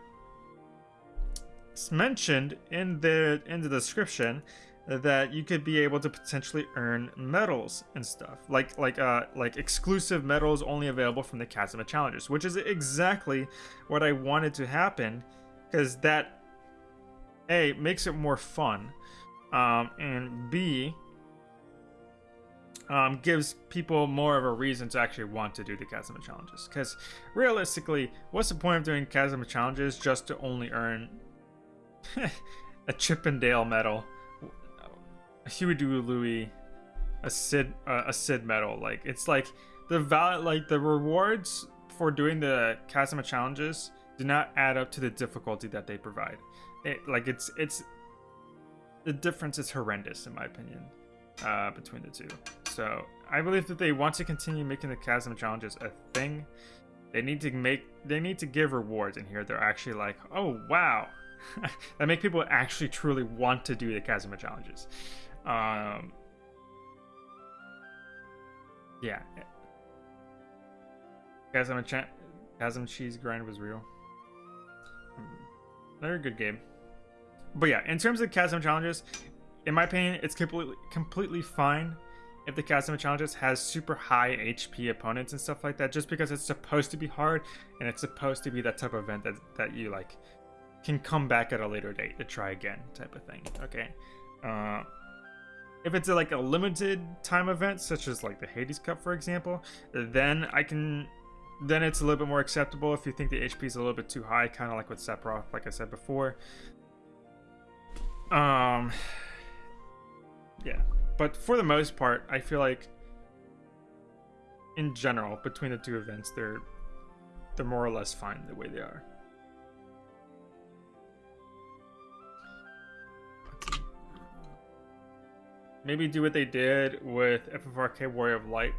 Speaker 1: mentioned in the in the description that you could be able to potentially earn medals and stuff like like uh like exclusive medals only available from the Chasm of challenges which is exactly what I wanted to happen because that a makes it more fun um and b um, gives people more of a reason to actually want to do the Chasm of challenges. Because realistically, what's the point of doing Chasm of challenges just to only earn a Chippendale medal a Huey Louie, a Sid, uh, a Sid medal. Like it's like the val, like the rewards for doing the Chasm of challenges do not add up to the difficulty that they provide. It like it's it's the difference is horrendous in my opinion uh, between the two. So I believe that they want to continue making the Chasm of challenges a thing. They need to make they need to give rewards in here. They're actually like, oh wow, that make people actually truly want to do the Chasm of challenges. Um, yeah. Ch- Chasm Cheese Grind was real. Hmm. Another good game. But yeah, in terms of Chasm challenges, in my opinion, it's completely completely fine if the Chasm challenges has super high HP opponents and stuff like that, just because it's supposed to be hard and it's supposed to be that type of event that that you like can come back at a later date to try again type of thing. Okay. Uh, if it's a, like a limited time event, such as like the Hades Cup, for example, then I can, then it's a little bit more acceptable if you think the HP is a little bit too high, kind of like with Sephiroth, like I said before. Um, yeah, but for the most part, I feel like, in general, between the two events, they're they're more or less fine the way they are. Maybe do what they did with FFRK Warrior of Light.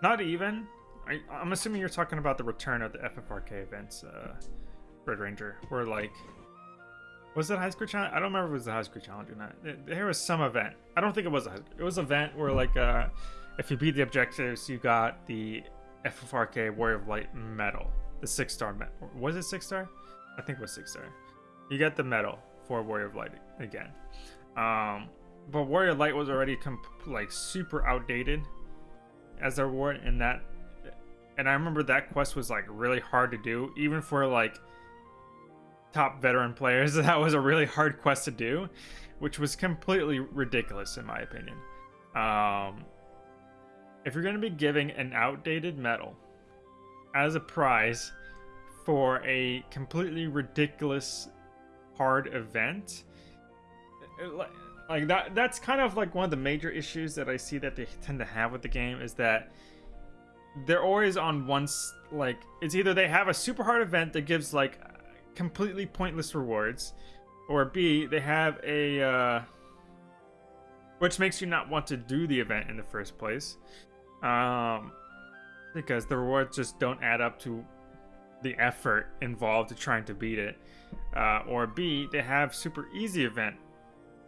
Speaker 1: Not even. I, am assuming you're talking about the return of the FFRK events, uh, Red Ranger, where like, was it High Score Challenge? I don't remember if it was the High Score Challenge or not. There was some event. I don't think it was a. It was an event where like, uh, if you beat the objectives, you got the FFRK Warrior of Light medal, the six star medal. Was it six star? I think it was six star. You get the medal for Warrior of Light again. Um, but Warrior Light was already like super outdated as a reward, and that, and I remember that quest was like really hard to do, even for like top veteran players. That was a really hard quest to do, which was completely ridiculous in my opinion. Um, if you're going to be giving an outdated medal as a prize for a completely ridiculous hard event, like that that's kind of like one of the major issues that I see that they tend to have with the game is that they're always on once like it's either they have a super hard event that gives like completely pointless rewards or B they have a uh which makes you not want to do the event in the first place. Um because the rewards just don't add up to the effort involved to trying to beat it. Uh, or B, they have super easy event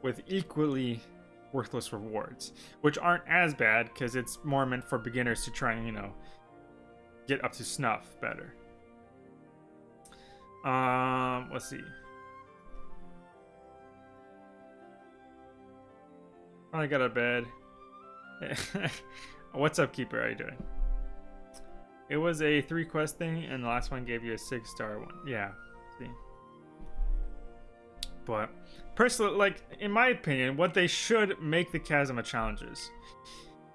Speaker 1: with equally worthless rewards, which aren't as bad because it's more meant for beginners to try and, you know, get up to snuff better. Um, let's see. I got a bed. What's up, Keeper? How you doing? It was a three quest thing, and the last one gave you a six star one. Yeah. But personally, like in my opinion, what they should make the Chasm of challenges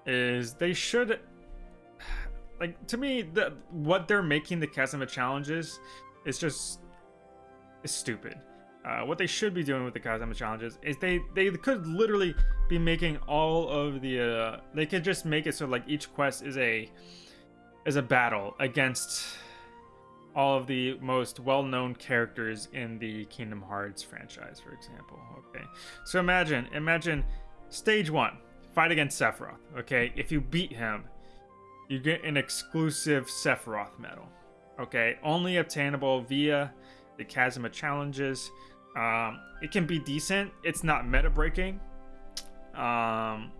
Speaker 1: is they should like to me the what they're making the Chasm of challenges is just is stupid. Uh, what they should be doing with the Chasm of challenges is they they could literally be making all of the uh, they could just make it so like each quest is a is a battle against all of the most well-known characters in the Kingdom Hearts franchise, for example. Okay, so imagine, imagine stage one, fight against Sephiroth. Okay, if you beat him, you get an exclusive Sephiroth medal. Okay, only obtainable via the Chasm of challenges. Um, it can be decent. It's not meta breaking. Um,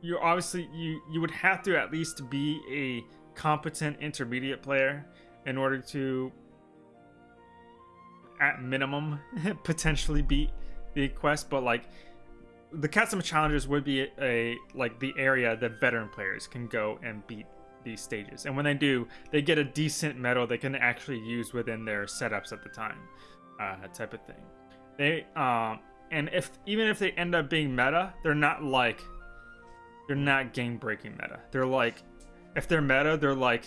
Speaker 1: you obviously you you would have to at least be a competent intermediate player in order to at minimum potentially beat the quest but like the Chasm of challenges would be a, a like the area that veteran players can go and beat these stages. And when they do they get a decent medal they can actually use within their setups at the time uh, type of thing. They um and if even if they end up being meta they're not like they're not game breaking meta. They're like if they're meta they're like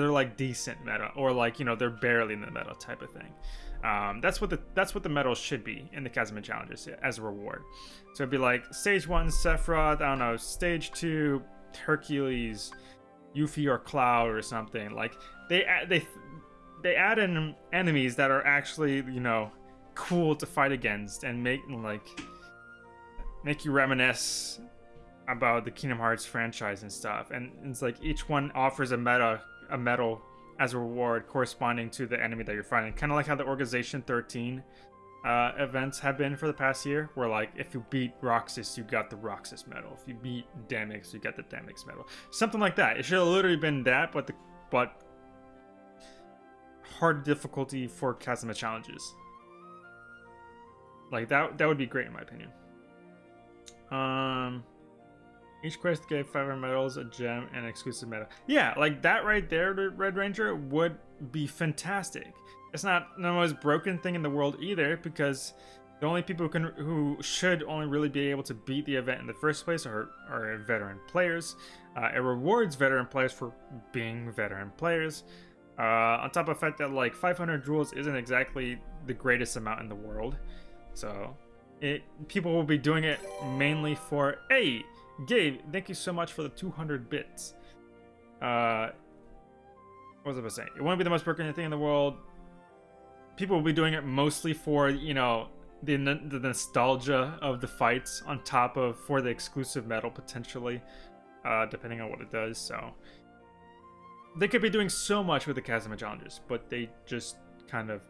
Speaker 1: they're like decent meta or like you know they're barely in the meta type of thing. Um, that's what the that's what the medals should be in the Chasm of challenges as a reward. So it'd be like stage one sephiroth i don't know stage two hercules yuffie or cloud or something. Like they they they add in enemies that are actually you know cool to fight against and make like make you reminisce about the Kingdom Hearts franchise and stuff. And it's like each one offers a meta a medal as a reward corresponding to the enemy that you're fighting. Kind of like how the Organization 13 uh, events have been for the past year, where like if you beat Roxas, you got the Roxas medal. If you beat Demyx, you got the Demyx medal. Something like that. It should have literally been that, but the but hard difficulty for Chasm of challenges. Like that that would be great in my opinion. Um each quest gave 500 medals, a gem, and exclusive medal. Yeah, like that right there, the Red Ranger, would be fantastic. It's not the most broken thing in the world either, because the only people who can who should only really be able to beat the event in the first place are, are veteran players. Uh, it rewards veteran players for being veteran players. Uh, on top of the fact that like 500 jewels isn't exactly the greatest amount in the world, so it people will be doing it mainly for hey Gabe, thank you so much for the 200 bits. Uh, what was I about to say? It won't be the most broken thing in the world. People will be doing it mostly for, you know, the, the nostalgia of the fights on top of for the exclusive medal potentially, uh, depending on what it does. So they could be doing so much with the Chasm of challenges, but they just kind of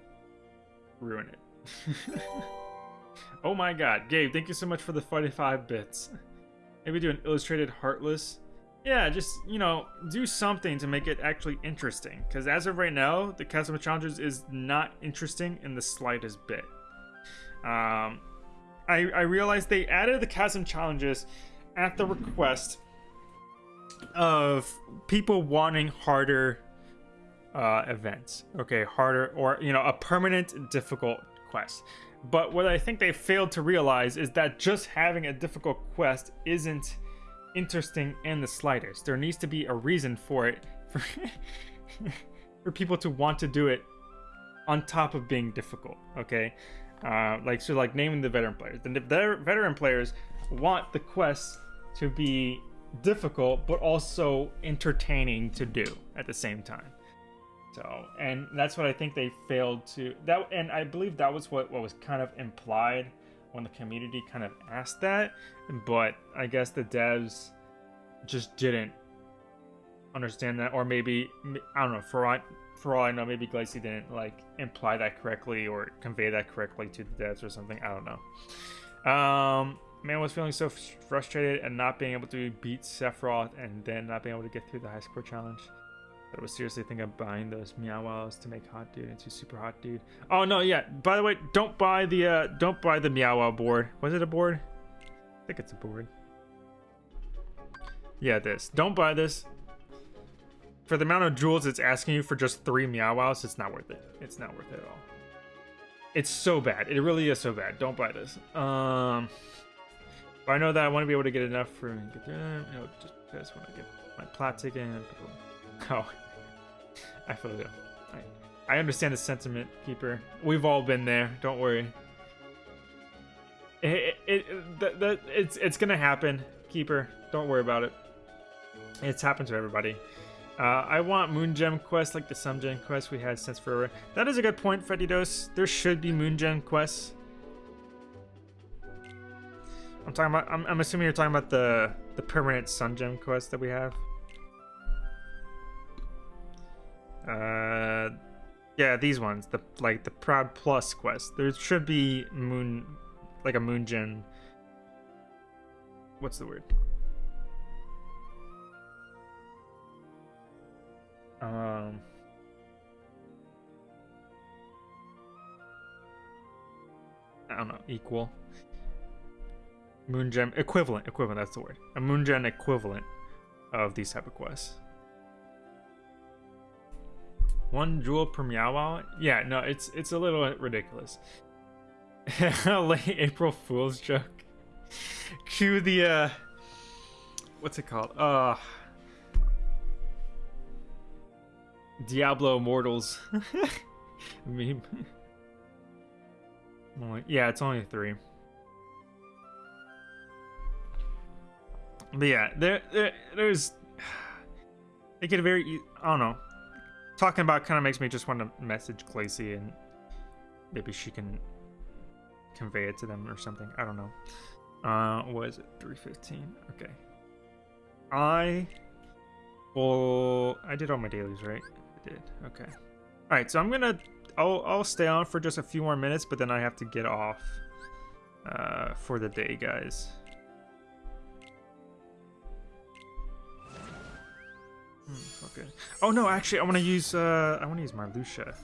Speaker 1: ruin it. oh my god, Gabe, thank you so much for the 45 bits. Maybe do an illustrated Heartless. Yeah, just, you know, do something to make it actually interesting. Because as of right now, the Chasm of Challenges is not interesting in the slightest bit. Um, I, I realized they added the Chasm Challenges at the request of people wanting harder uh, events. Okay, harder or, you know, a permanent difficult quest. But what I think they failed to realize is that just having a difficult quest isn't interesting in the slightest. There needs to be a reason for it for, for people to want to do it on top of being difficult, okay? Uh, like, so like naming the veteran players. The veteran players want the quest to be difficult, but also entertaining to do at the same time. So, and that's what I think they failed to that, and I believe that was what what was kind of implied when the community kind of asked that, but I guess the devs just didn't understand that, or maybe I don't know. For all, for all I know, maybe Glacy didn't like imply that correctly or convey that correctly to the devs or something. I don't know. Um, man was feeling so frustrated and not being able to beat Sephiroth and then not being able to get through the high score challenge. I was seriously thinking of buying those Meow to make Hot Dude into Super Hot Dude. Oh no, yeah. By the way, don't buy the uh, don't buy the Meow board. Was it a board? I think it's a board. Yeah, this. Don't buy this. For the amount of jewels it's asking you for just three Meow it's not worth it. It's not worth it at all. It's so bad. It really is so bad. Don't buy this. Um, but I know that I want to be able to get enough for get through. You know, just, just want to get my plat ticket. Oh, I feel you. I, I understand the sentiment, Keeper. We've all been there. Don't worry. It, it, it the, it's it's gonna happen, Keeper. Don't worry about it. It's happened to everybody. Uh, I want Moon Gem quests like the Sun Gem quest we had since forever. That is a good point, Fedidos. There should be Moon Gem quests. I'm talking about. I'm, I'm assuming you're talking about the the permanent Sun Gem quest that we have. Uh, yeah, these ones. The like the Proud Plus quest. There should be Moon, like a Moon Gem. What's the word? Um, I don't know, equal. Moon gem equivalent, equivalent, that's the word. A moon gem equivalent of these type of quests. One jewel per meow Yeah, no, it's it's a little ridiculous. Late April Fool's joke. Cue the uh what's it called? Uh Diablo Immortals meme. yeah, it's only three. But yeah, there, there there's they get a very I don't know. Talking about kind of makes me just want to message Clacy and maybe she can convey it to them or something. I don't know. Uh, what is it? 315. Okay. I well, I did all my dailies, right? I did. Okay. All right, so I'm gonna I'll I'll stay on for just a few more minutes, but then I have to get off uh, for the day, guys. Hmm, okay. Oh no, actually, I want to use uh, I want to use my Lucia.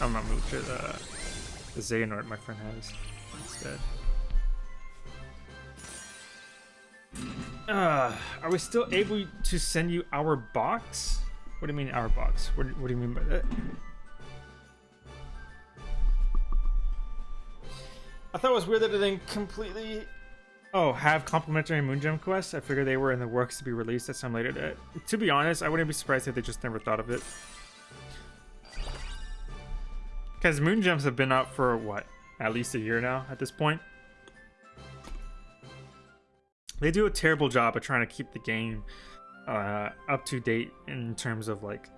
Speaker 1: I'm not Lucia. Uh, the Xehanort my friend has instead. Uh, are we still able to send you our box? What do you mean our box? What, what do you mean by that? I thought it was weird that it didn't completely... Oh, have complimentary Moon Gem quests? I figured they were in the works to be released at some later date. To be honest, I wouldn't be surprised if they just never thought of it. Because Moon Gems have been out for, what, at least a year now at this point? They do a terrible job of trying to keep the game uh, up to date in terms of like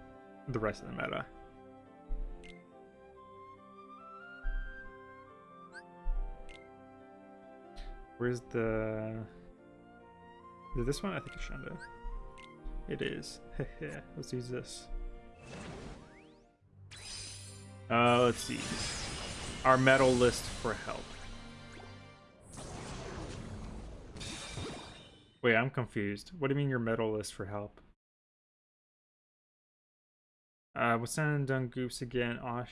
Speaker 1: the rest of the meta. Where's the... Is this one? I think it's Shanda. It is. let's use this. Uh, let's see. Our medal list for help. Wait, I'm confused. What do you mean your medal list for help? Uh, what's that done goops again? Oh,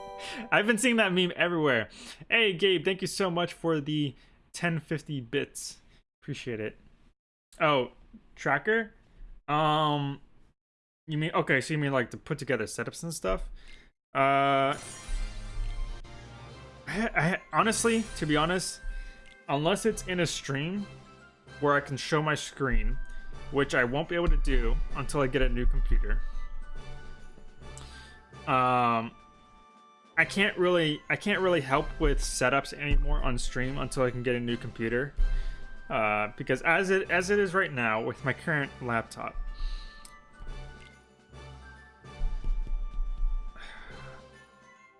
Speaker 1: I've been seeing that meme everywhere. Hey, Gabe, thank you so much for the 1050 bits. Appreciate it. Oh, tracker? Um, you mean, okay, so you mean like to put together setups and stuff? Uh, I, I, honestly, to be honest, unless it's in a stream, where I can show my screen, which I won't be able to do until I get a new computer. Um, I can't really I can't really help with setups anymore on stream until I can get a new computer. Uh, because as it as it is right now with my current laptop,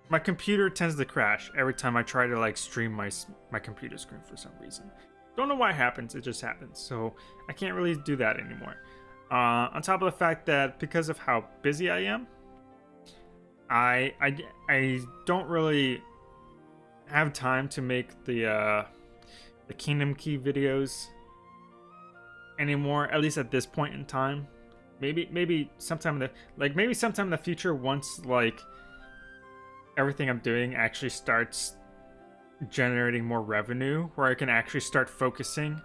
Speaker 1: my computer tends to crash every time I try to like stream my my computer screen for some reason. Don't know why it happens, it just happens. So I can't really do that anymore. Uh, on top of the fact that because of how busy I am, I I, I don't really have time to make the uh, the Kingdom Key videos anymore. At least at this point in time. Maybe maybe sometime in the like maybe sometime in the future once like everything I'm doing actually starts generating more revenue where I can actually start focusing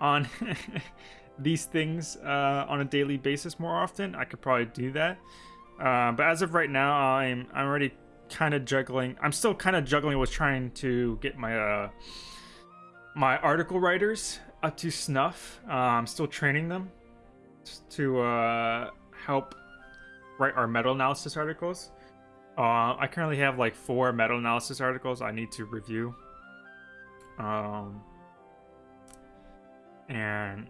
Speaker 1: on these things uh, on a daily basis more often, I could probably do that. Uh, but as of right now, I'm I'm already kind of juggling. I'm still kind of juggling with trying to get my uh, my article writers up to snuff. Uh, I'm still training them to uh, help write our meta analysis articles. Uh, I currently have like four meta analysis articles I need to review. Um, and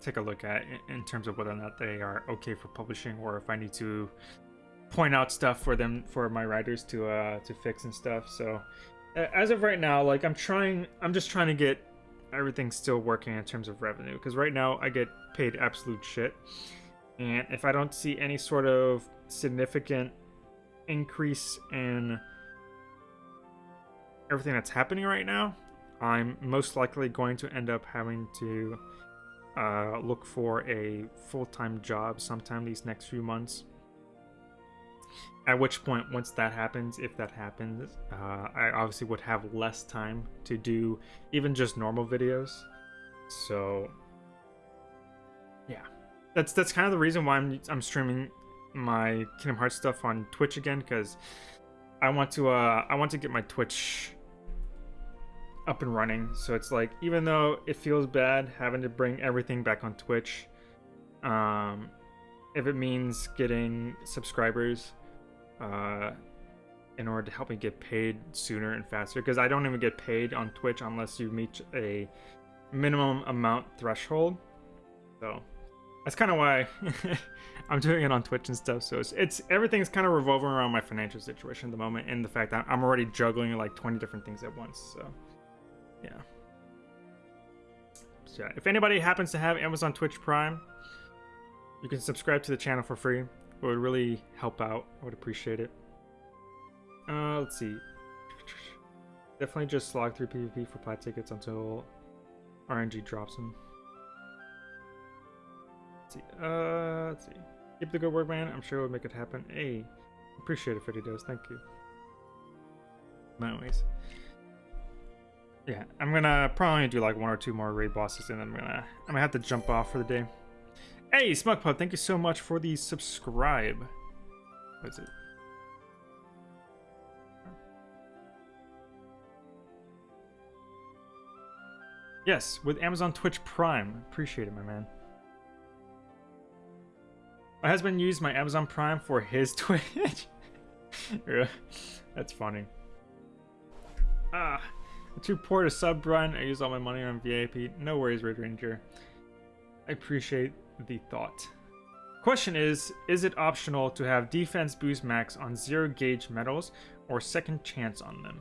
Speaker 1: take a look at in terms of whether or not they are okay for publishing or if I need to point out stuff for them for my writers to uh to fix and stuff. So as of right now, like I'm trying I'm just trying to get everything still working in terms of revenue because right now I get paid absolute shit. And if I don't see any sort of significant increase in everything that's happening right now, I'm most likely going to end up having to uh, look for a full-time job sometime these next few months. At which point, once that happens, if that happens, uh, I obviously would have less time to do even just normal videos. So, yeah, that's that's kind of the reason why I'm I'm streaming my Kingdom Hearts stuff on Twitch again because I want to uh I want to get my Twitch up and running. So it's like even though it feels bad having to bring everything back on Twitch, um, if it means getting subscribers, uh, in order to help me get paid sooner and faster, because I don't even get paid on Twitch unless you meet a minimum amount threshold. So that's kind of why I'm doing it on Twitch and stuff. So it's, it's everything's kind of revolving around my financial situation at the moment, and the fact that I'm already juggling like 20 different things at once. So. Yeah. So if anybody happens to have Amazon Twitch Prime, you can subscribe to the channel for free. It would really help out. I would appreciate it. Uh, let's see. Definitely just slog through PvP for plat tickets until RNG drops them. Let's see. Uh, let's see. Keep the good work, man. I'm sure it would make it happen. Hey, appreciate it if it does. Thank you. Anyways yeah, I'm gonna probably do like one or two more raid bosses, and then I'm gonna I'm gonna have to jump off for the day. Hey, Smugpub, thank you so much for the subscribe. What is it? Yes, with Amazon Twitch Prime. Appreciate it, my man. My husband used my Amazon Prime for his Twitch. That's funny. Ah. Too poor to sub run. I use all my money on VIP. No worries, Red Ranger. I appreciate the thought. Question is, is it optional to have defense boost max on zero gauge medals or second chance on them?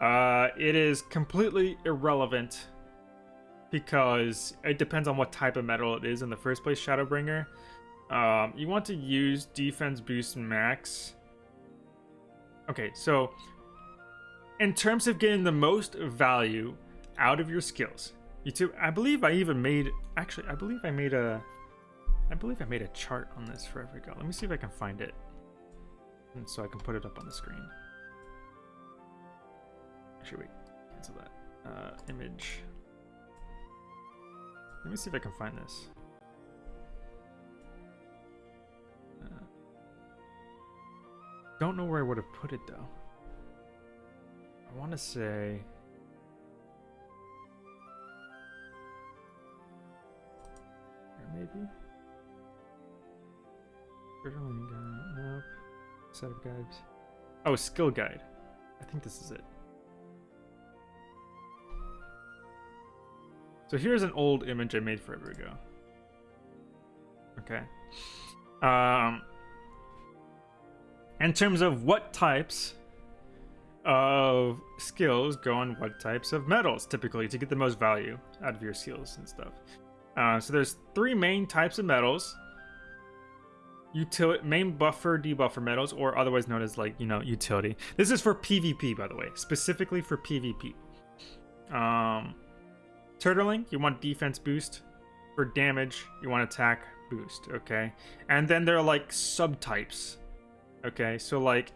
Speaker 1: Uh, it is completely irrelevant because it depends on what type of medal it is in the first place, Shadowbringer. Um, you want to use defense boost max. Okay, so in terms of getting the most value out of your skills. YouTube, I believe I even made, actually, I believe I made a, I believe I made a chart on this for every go. Let me see if I can find it. And so I can put it up on the screen. Actually, wait, cancel that. Uh, image. Let me see if I can find this. Uh, don't know where I would have put it though. I want to say... maybe? Nope. Set of guides. Oh, skill guide. I think this is it. So here's an old image I made forever ago. Okay. Um, in terms of what types of skills go on what types of medals, typically to get the most value out of your skills and stuff. Uh, so there's three main types of medals. Utility, main buffer, debuffer medals, or otherwise known as like, you know, utility. This is for PvP, by the way, specifically for PvP. Um, turtling, you want defense boost. For damage, you want attack boost, okay? And then there are like subtypes, okay? So like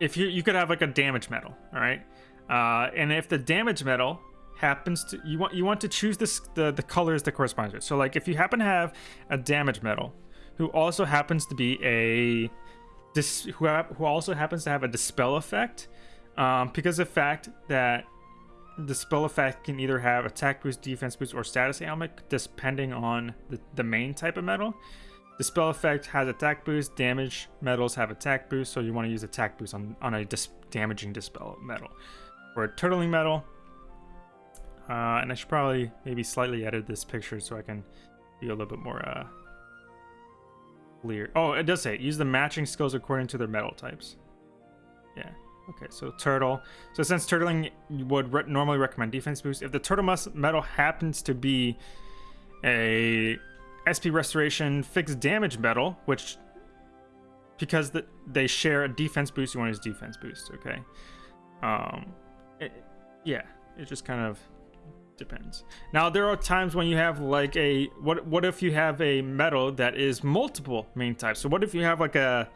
Speaker 1: if you you could have like a damage medal, all right, uh, and if the damage medal happens to you want you want to choose this the the colors that correspond to it. So like if you happen to have a damage medal, who also happens to be a this who who also happens to have a dispel effect, um, because of the fact that the spell effect can either have attack boost, defense boost, or status ailment, depending on the, the main type of medal. The spell effect has attack boost. Damage medals have attack boost, so you want to use attack boost on, on a dis damaging dispel medal. For a turtling medal, Uh, and I should probably maybe slightly edit this picture so I can be a little bit more uh, clear. Oh, it does say use the matching skills according to their medal types. Yeah. Okay, so turtle. So since turtling would re normally recommend defense boost, if the turtle medal happens to be a SP restoration fixed damage medal, which because the, they share a defense boost, you want to use defense boost. Okay. Um, it, yeah, it just kind of depends. Now there are times when you have like a what what if you have a medal that is multiple main types? So what if you have like a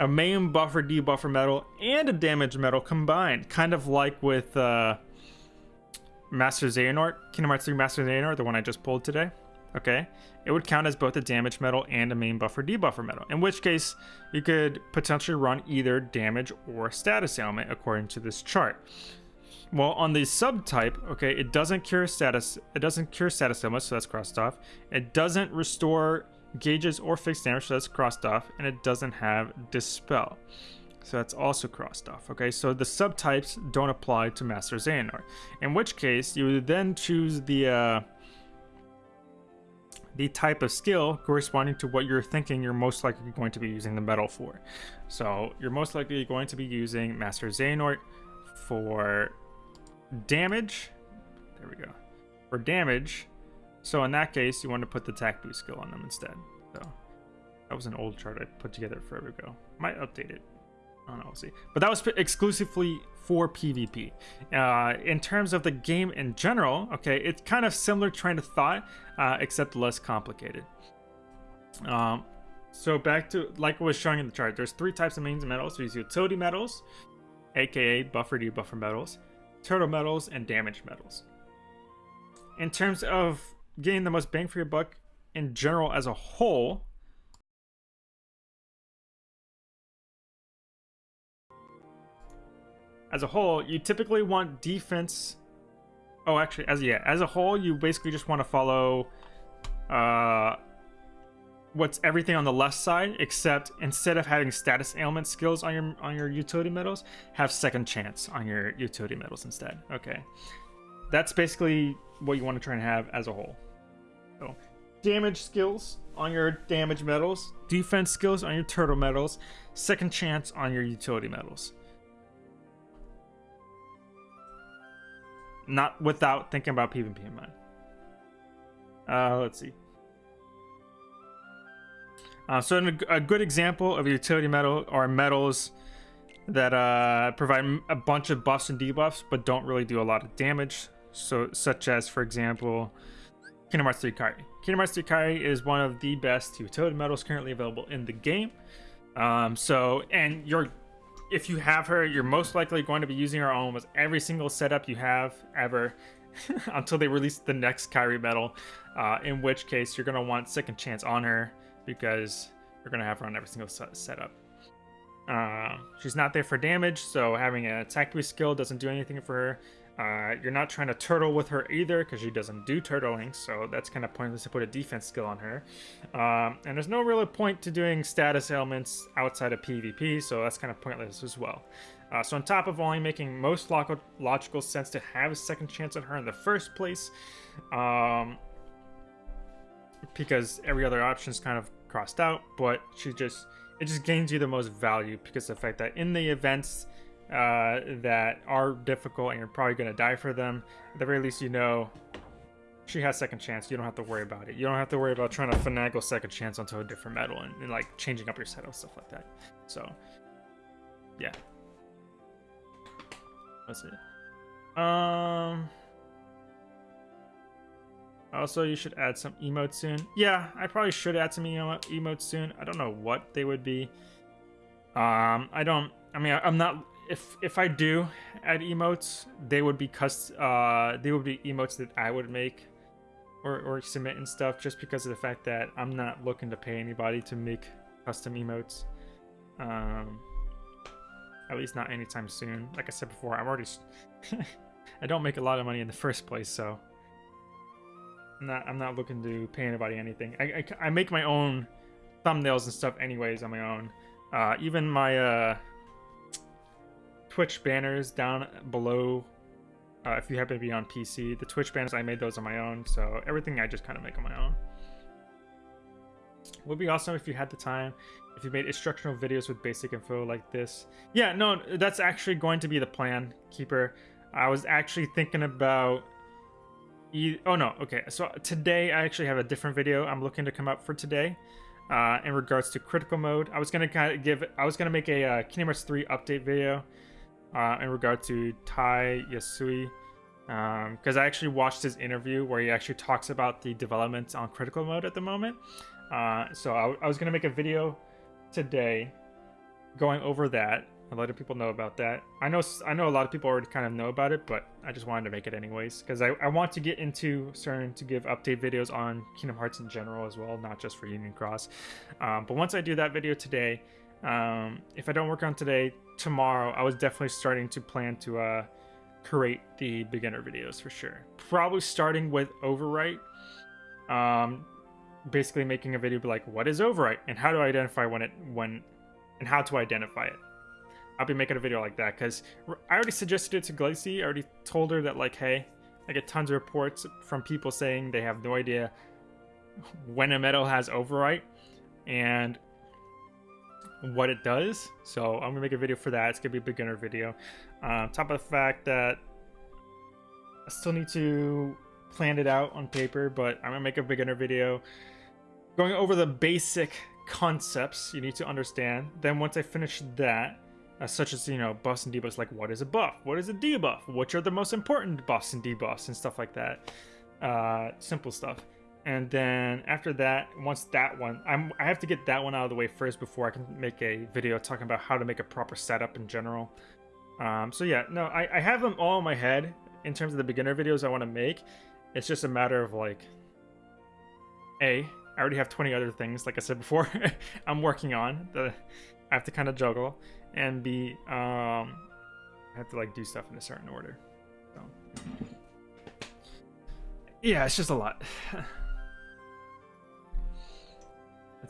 Speaker 1: a main buffer debuffer medal and a damage medal combined, kind of like with uh, Master Xehanort, Kingdom Hearts 3 Master Xehanort, the one I just pulled today. Okay, it would count as both a damage medal and a main buffer debuffer medal. In which case, you could potentially run either damage or status ailment according to this chart. Well, on the subtype, okay, it doesn't cure status. It doesn't cure status ailments, so that's crossed off. It doesn't restore gauges or fixed damage, so that's crossed off, and it doesn't have dispel. So that's also crossed off. Okay, so the subtypes don't apply to Master Xehanort. In which case, you would then choose the uh, the type of skill corresponding to what you're thinking you're most likely going to be using the medal for. So you're most likely going to be using Master Xehanort for damage. There we go. For damage. So in that case, you want to put the attack boost skill on them instead. So that was an old chart I put together forever ago. Might update it. But that was exclusively for PvP. Uh, in terms of the game in general, okay, it's kind of similar train of thought, uh, except less complicated. Um, so back to, like I was showing in the chart, there's three types of mains medals. There's utility medals, aka buffer debuffer medals, turtle medals, and damage medals. In terms of getting the most bang for your buck in general as a whole, as a whole, you typically want defense. Oh, actually, as yeah, as a whole, you basically just want to follow uh, what's everything on the left side, except instead of having status ailment skills on your on your utility medals, have second chance on your utility medals instead. Okay, that's basically what you want to try and have as a whole. So, damage skills on your damage medals, defense skills on your turtle medals, second chance on your utility medals. Not without thinking about PvP in mind. Uh, let's see. Uh, so a, good example of utility medal are medals that uh, provide a bunch of buffs and debuffs, but don't really do a lot of damage. So, such as, for example, Kingdom Hearts 3 Kairi. Kingdom Hearts 3 Kairi is one of the best utility medals currently available in the game. Um, so, and you're if you have her, you're most likely going to be using her on almost every single setup you have ever until they release the next Kairi medal. Uh, in which case, you're going to want second chance on her because you're going to have her on every single setup. Uh, she's not there for damage, so having an attack boost skill doesn't do anything for her. Uh, you're not trying to turtle with her either because she doesn't do turtling, so that's kind of pointless to put a defense skill on her. Um, and there's no real point to doing status ailments outside of PvP, so that's kind of pointless as well. Uh, so on top of only making most log logical sense to have a second chance on her in the first place, um, because every other option is kind of crossed out, but she just it just gains you the most value because the fact that in the events uh, that are difficult and you're probably going to die for them, at the very least, you know she has second chance. You don't have to worry about it. You don't have to worry about trying to finagle second chance onto a different medal and, and like changing up your setup, stuff like that. So, yeah. That's it. Um. Also, you should add some emotes soon. Yeah, I probably should add some emo emotes soon. I don't know what they would be. Um, I don't. I mean, I'm not if if I do add emotes, they would be cust uh they would be emotes that I would make or or submit and stuff just because of the fact that I'm not looking to pay anybody to make custom emotes. Um at least not anytime soon. Like I said before, I'm already I don't make a lot of money in the first place, so I'm not I'm not looking to pay anybody anything. I I, I make my own thumbnails and stuff anyways on my own. Uh even my uh Twitch banners down below Uh, if you happen to be on PC, the Twitch banners I made those on my own, so everything I just kind of make on my own. Would be awesome if you had the time, if you made instructional videos with basic info like this. Yeah, no, that's actually going to be the plan, Keeper. I was actually thinking about E oh no, okay. So today I actually have a different video I'm looking to come up for today. Uh, in regards to critical mode, I was gonna kind of give, I was gonna make a uh, Kingdom Hearts 3 update video uh, in regard to Tai Yasui, because um, I actually watched his interview where he actually talks about the developments on critical mode at the moment. Uh, so I, I was gonna make a video today going over that a lot of people know about that. I know I know a lot of people already kind of know about it, but I just wanted to make it anyways because I, I want to get into starting to give update videos on Kingdom Hearts in general as well, not just for Union Cross. Um, but once I do that video today, um, if I don't work on today, tomorrow I was definitely starting to plan to uh, create the beginner videos for sure. Probably starting with Overwrite. Um, basically making a video be like, what is Overwrite and how do I identify when it when and how to identify it. I'll be making a video like that because I already suggested it to Glacy. I already told her that like, hey, I get tons of reports from people saying they have no idea when a medal has overwrite and what it does. So I'm gonna make a video for that. It's gonna be a beginner video. Uh, top of the fact that I still need to plan it out on paper, but I'm gonna make a beginner video going over the basic concepts you need to understand. Then once I finish that, uh, such as you know buffs and debuffs like what is a buff what is a debuff which are the most important buffs and debuffs and stuff like that uh, simple stuff and then after that once that one I'm, i have to get that one out of the way first before i can make a video talking about how to make a proper setup in general um, so yeah no I, I have them all in my head in terms of the beginner videos i want to make it's just a matter of like a i already have 20 other things like i said before i'm working on the i have to kind of juggle and B, um, I have to like do stuff in a certain order. So. Yeah, it's just a lot.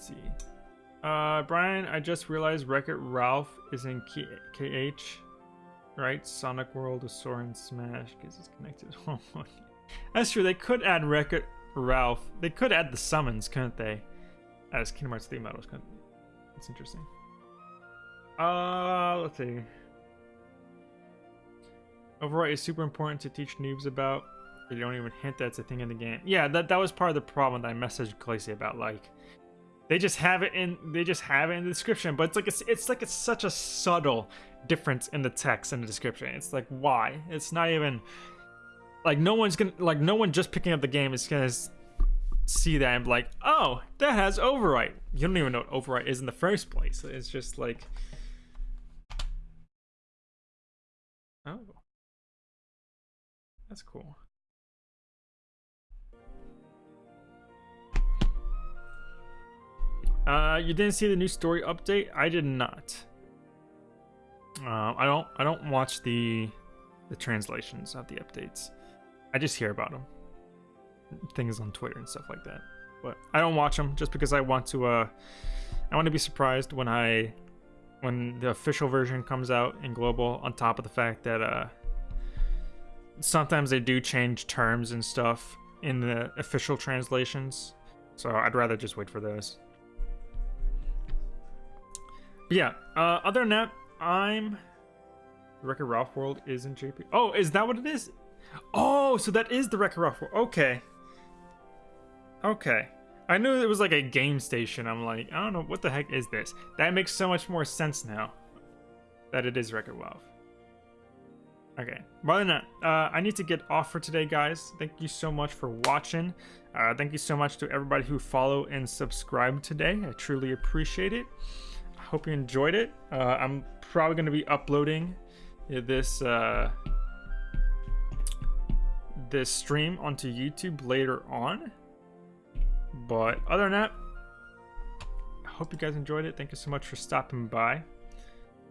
Speaker 1: Let's see. Uh, Brian, I just realized Wreck-It Ralph is in KH, right? Sonic World with Soren Smash because it's connected. That's true. They could add Wreck-It Ralph. They could add the summons, couldn't they? As Kingdom Hearts 3 medals, couldn't they? That's interesting. Uh, let's see. Overwrite is super important to teach noobs about. They don't even hint that's a thing in the game. Yeah, that that was part of the problem that I messaged Glacy about. Like, they just have it in they just have it in the description, but it's like it's it's like it's such a subtle difference in the text and the description. It's like why? It's not even like no one's gonna like no one just picking up the game is gonna see that and be like, oh, that has overwrite. You don't even know what overwrite is in the first place. It's just like Oh. That's cool. Uh, you didn't see the new story update? I did not. Uh, I don't. I don't watch the the translations of the updates. I just hear about them, things on Twitter and stuff like that. But I don't watch them just because I want to. Uh, I want to be surprised when I when the official version comes out in global on top of the fact that uh sometimes they do change terms and stuff in the official translations so i'd rather just wait for those yeah uh other than that i'm Wreck-It Ralph World is in JP. Oh, is that what it is? Oh, so that is the Wreck-It Ralph World. Okay. Okay. I knew it was like a game station. I'm like, I don't know, what the heck is this? That makes so much more sense now. That it is Wreck-It Ralph. Okay, more than that, uh, I need to get off for today, guys. Thank you so much for watching. Uh, thank you so much to everybody who follow and subscribe today. I truly appreciate it. Hope you enjoyed it. Uh, I'm probably going to be uploading this uh, this stream onto YouTube later on. But other than that, I hope you guys enjoyed it. Thank you so much for stopping by.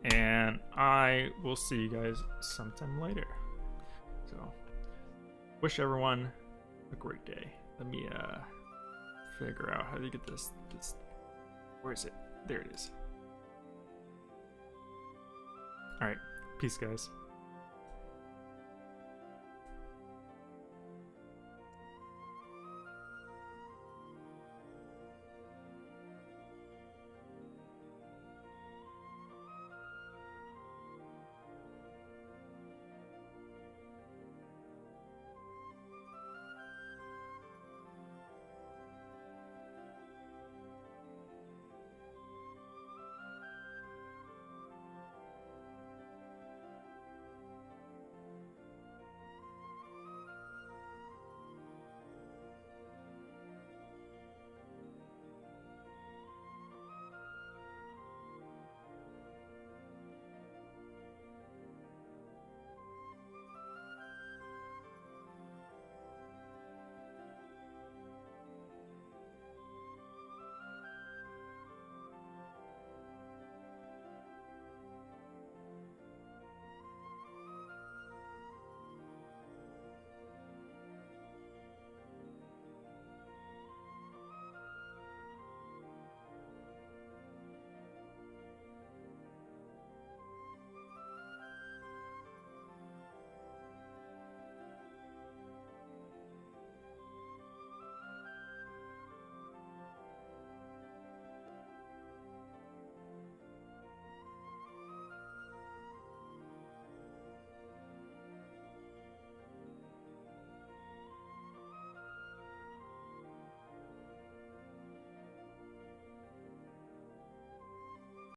Speaker 1: And I will see you guys sometime later. So, wish everyone a great day. Let me uh, figure out how to get this, this. Where is it? There it is. Alright, peace, guys.